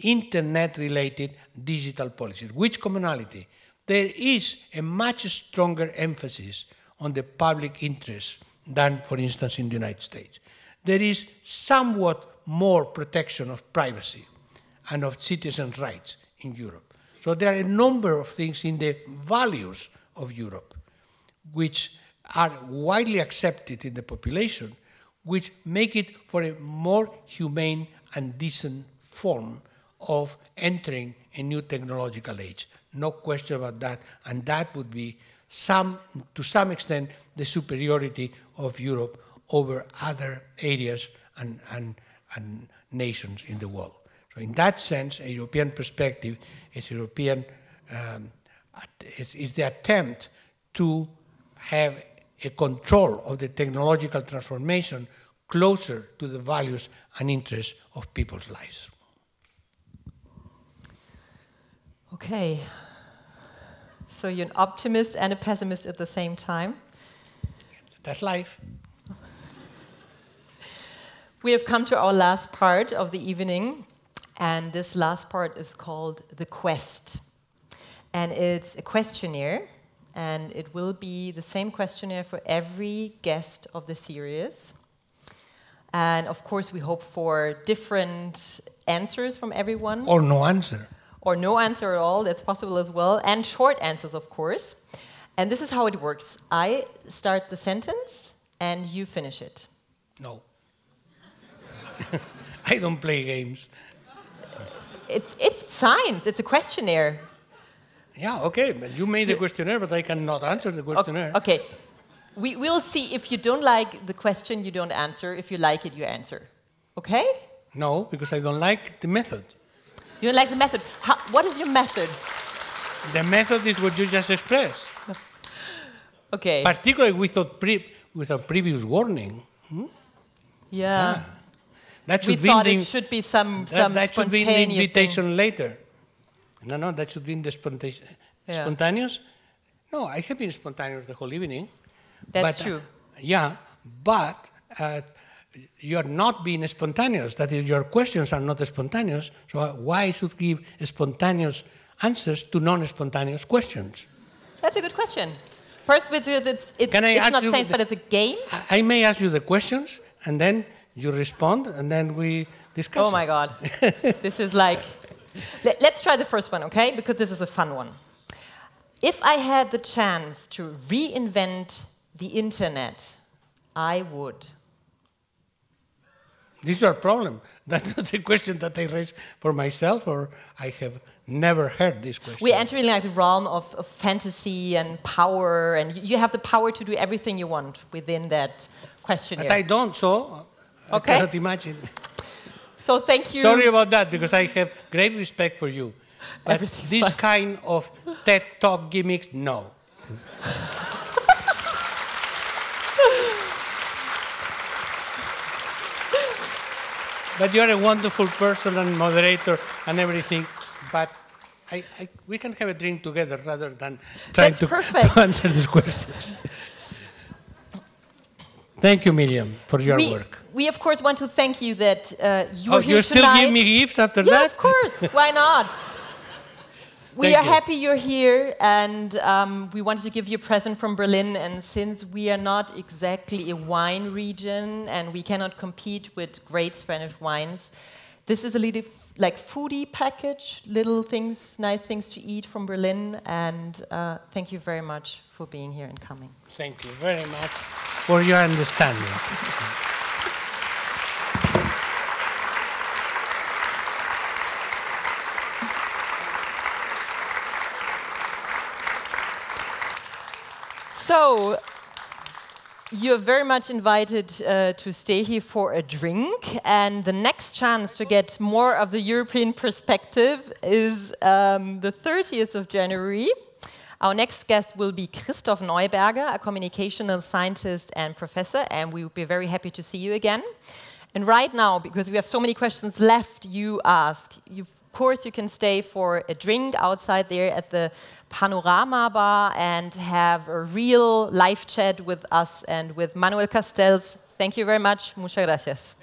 internet-related digital policies. Which commonality? There is a much stronger emphasis on the public interest than, for instance, in the United States. There is somewhat more protection of privacy and of citizens' rights in Europe. So there are a number of things in the values of Europe which are widely accepted in the population, which make it for a more humane and decent form of entering a new technological age. No question about that. And that would be some, to some extent, the superiority of Europe over other areas and, and, and nations in the world. So in that sense, a European perspective is European um, is, is the attempt to have a control of the technological transformation closer to the values and interests of people's lives. Okay. So you're an optimist and a pessimist at the same time? That's life. We have come to our last part of the evening. And this last part is called The Quest. And it's a questionnaire, and it will be the same questionnaire for every guest of the series. And of course, we hope for different answers from everyone. Or no answer. Or no answer at all, that's possible as well. And short answers, of course. And this is how it works I start the sentence, and you finish it. No. I don't play games it's, it's science, it's a questionnaire. Yeah, okay, but you made the questionnaire, but I cannot answer the questionnaire. Okay. We will see if you don't like the question, you don't answer. If you like it, you answer. Okay? No, because I don't like the method. You don't like the method. How, what is your method? The method is what you just expressed, Okay. particularly without, pre- without previous warning. yeah. That We should be thought the, it should be some, that, some that should be in the spontaneous thing. invitation later. No, no, that should be in the spontaneous. Yeah. Spontaneous? No, I have been spontaneous the whole evening. That's but, uh, true. yeah, but uh, you are not being spontaneous. That is, your questions are not spontaneous. So uh, why should give spontaneous answers to non-spontaneous questions? That's a good question. First, because it's, it's, it's not science, the- but it's a game. I, I may ask you the questions, and then you respond, and then we discuss. Oh my it. God. this is like. Let, let's try the first one, okay? Because this is a fun one. If I had the chance to reinvent the internet, I would. This is your problem. That's not a question that I raise for myself, or I have never heard this question. We're entering like the realm of, of fantasy and power, and you- have the power to do everything you want within that questionnaire. But I don't, so I cannot imagine. so thank you. Sorry about that, because I have great respect for you. But Everything's this fine. kind of TED Talk gimmicks, no. but you're a wonderful person and moderator and everything. But I, I, we can have a drink together rather than trying to, to answer these questions. Thank you, Miriam, for your we, work. we of course want to thank you that uh, you Oh, are here you still tonight. give me gifts after yeah, that? of course. Why not? We Thank are you. happy you're here, and um, we wanted to give you a present from Berlin. And since we are not exactly a wine region, and we cannot compete with great Spanish wines, this is a little like foodie package, little things, nice things to eat from Berlin. And uh, thank you very much for being here and coming. Thank you very much for your understanding. So, you're very much invited uh, to stay here for a drink. And the next chance to get more of the European perspective is um, the 30th of January. Our next guest will be Christoph Neuberger, a communicational scientist and professor, and we would be very happy to see you again. And right now, because we have so many questions left, you ask. You, of course, you can stay for a drink outside there at the Panorama Bar and have a real live chat with us and with Manuel Castells. Thank you very much. Muchas gracias.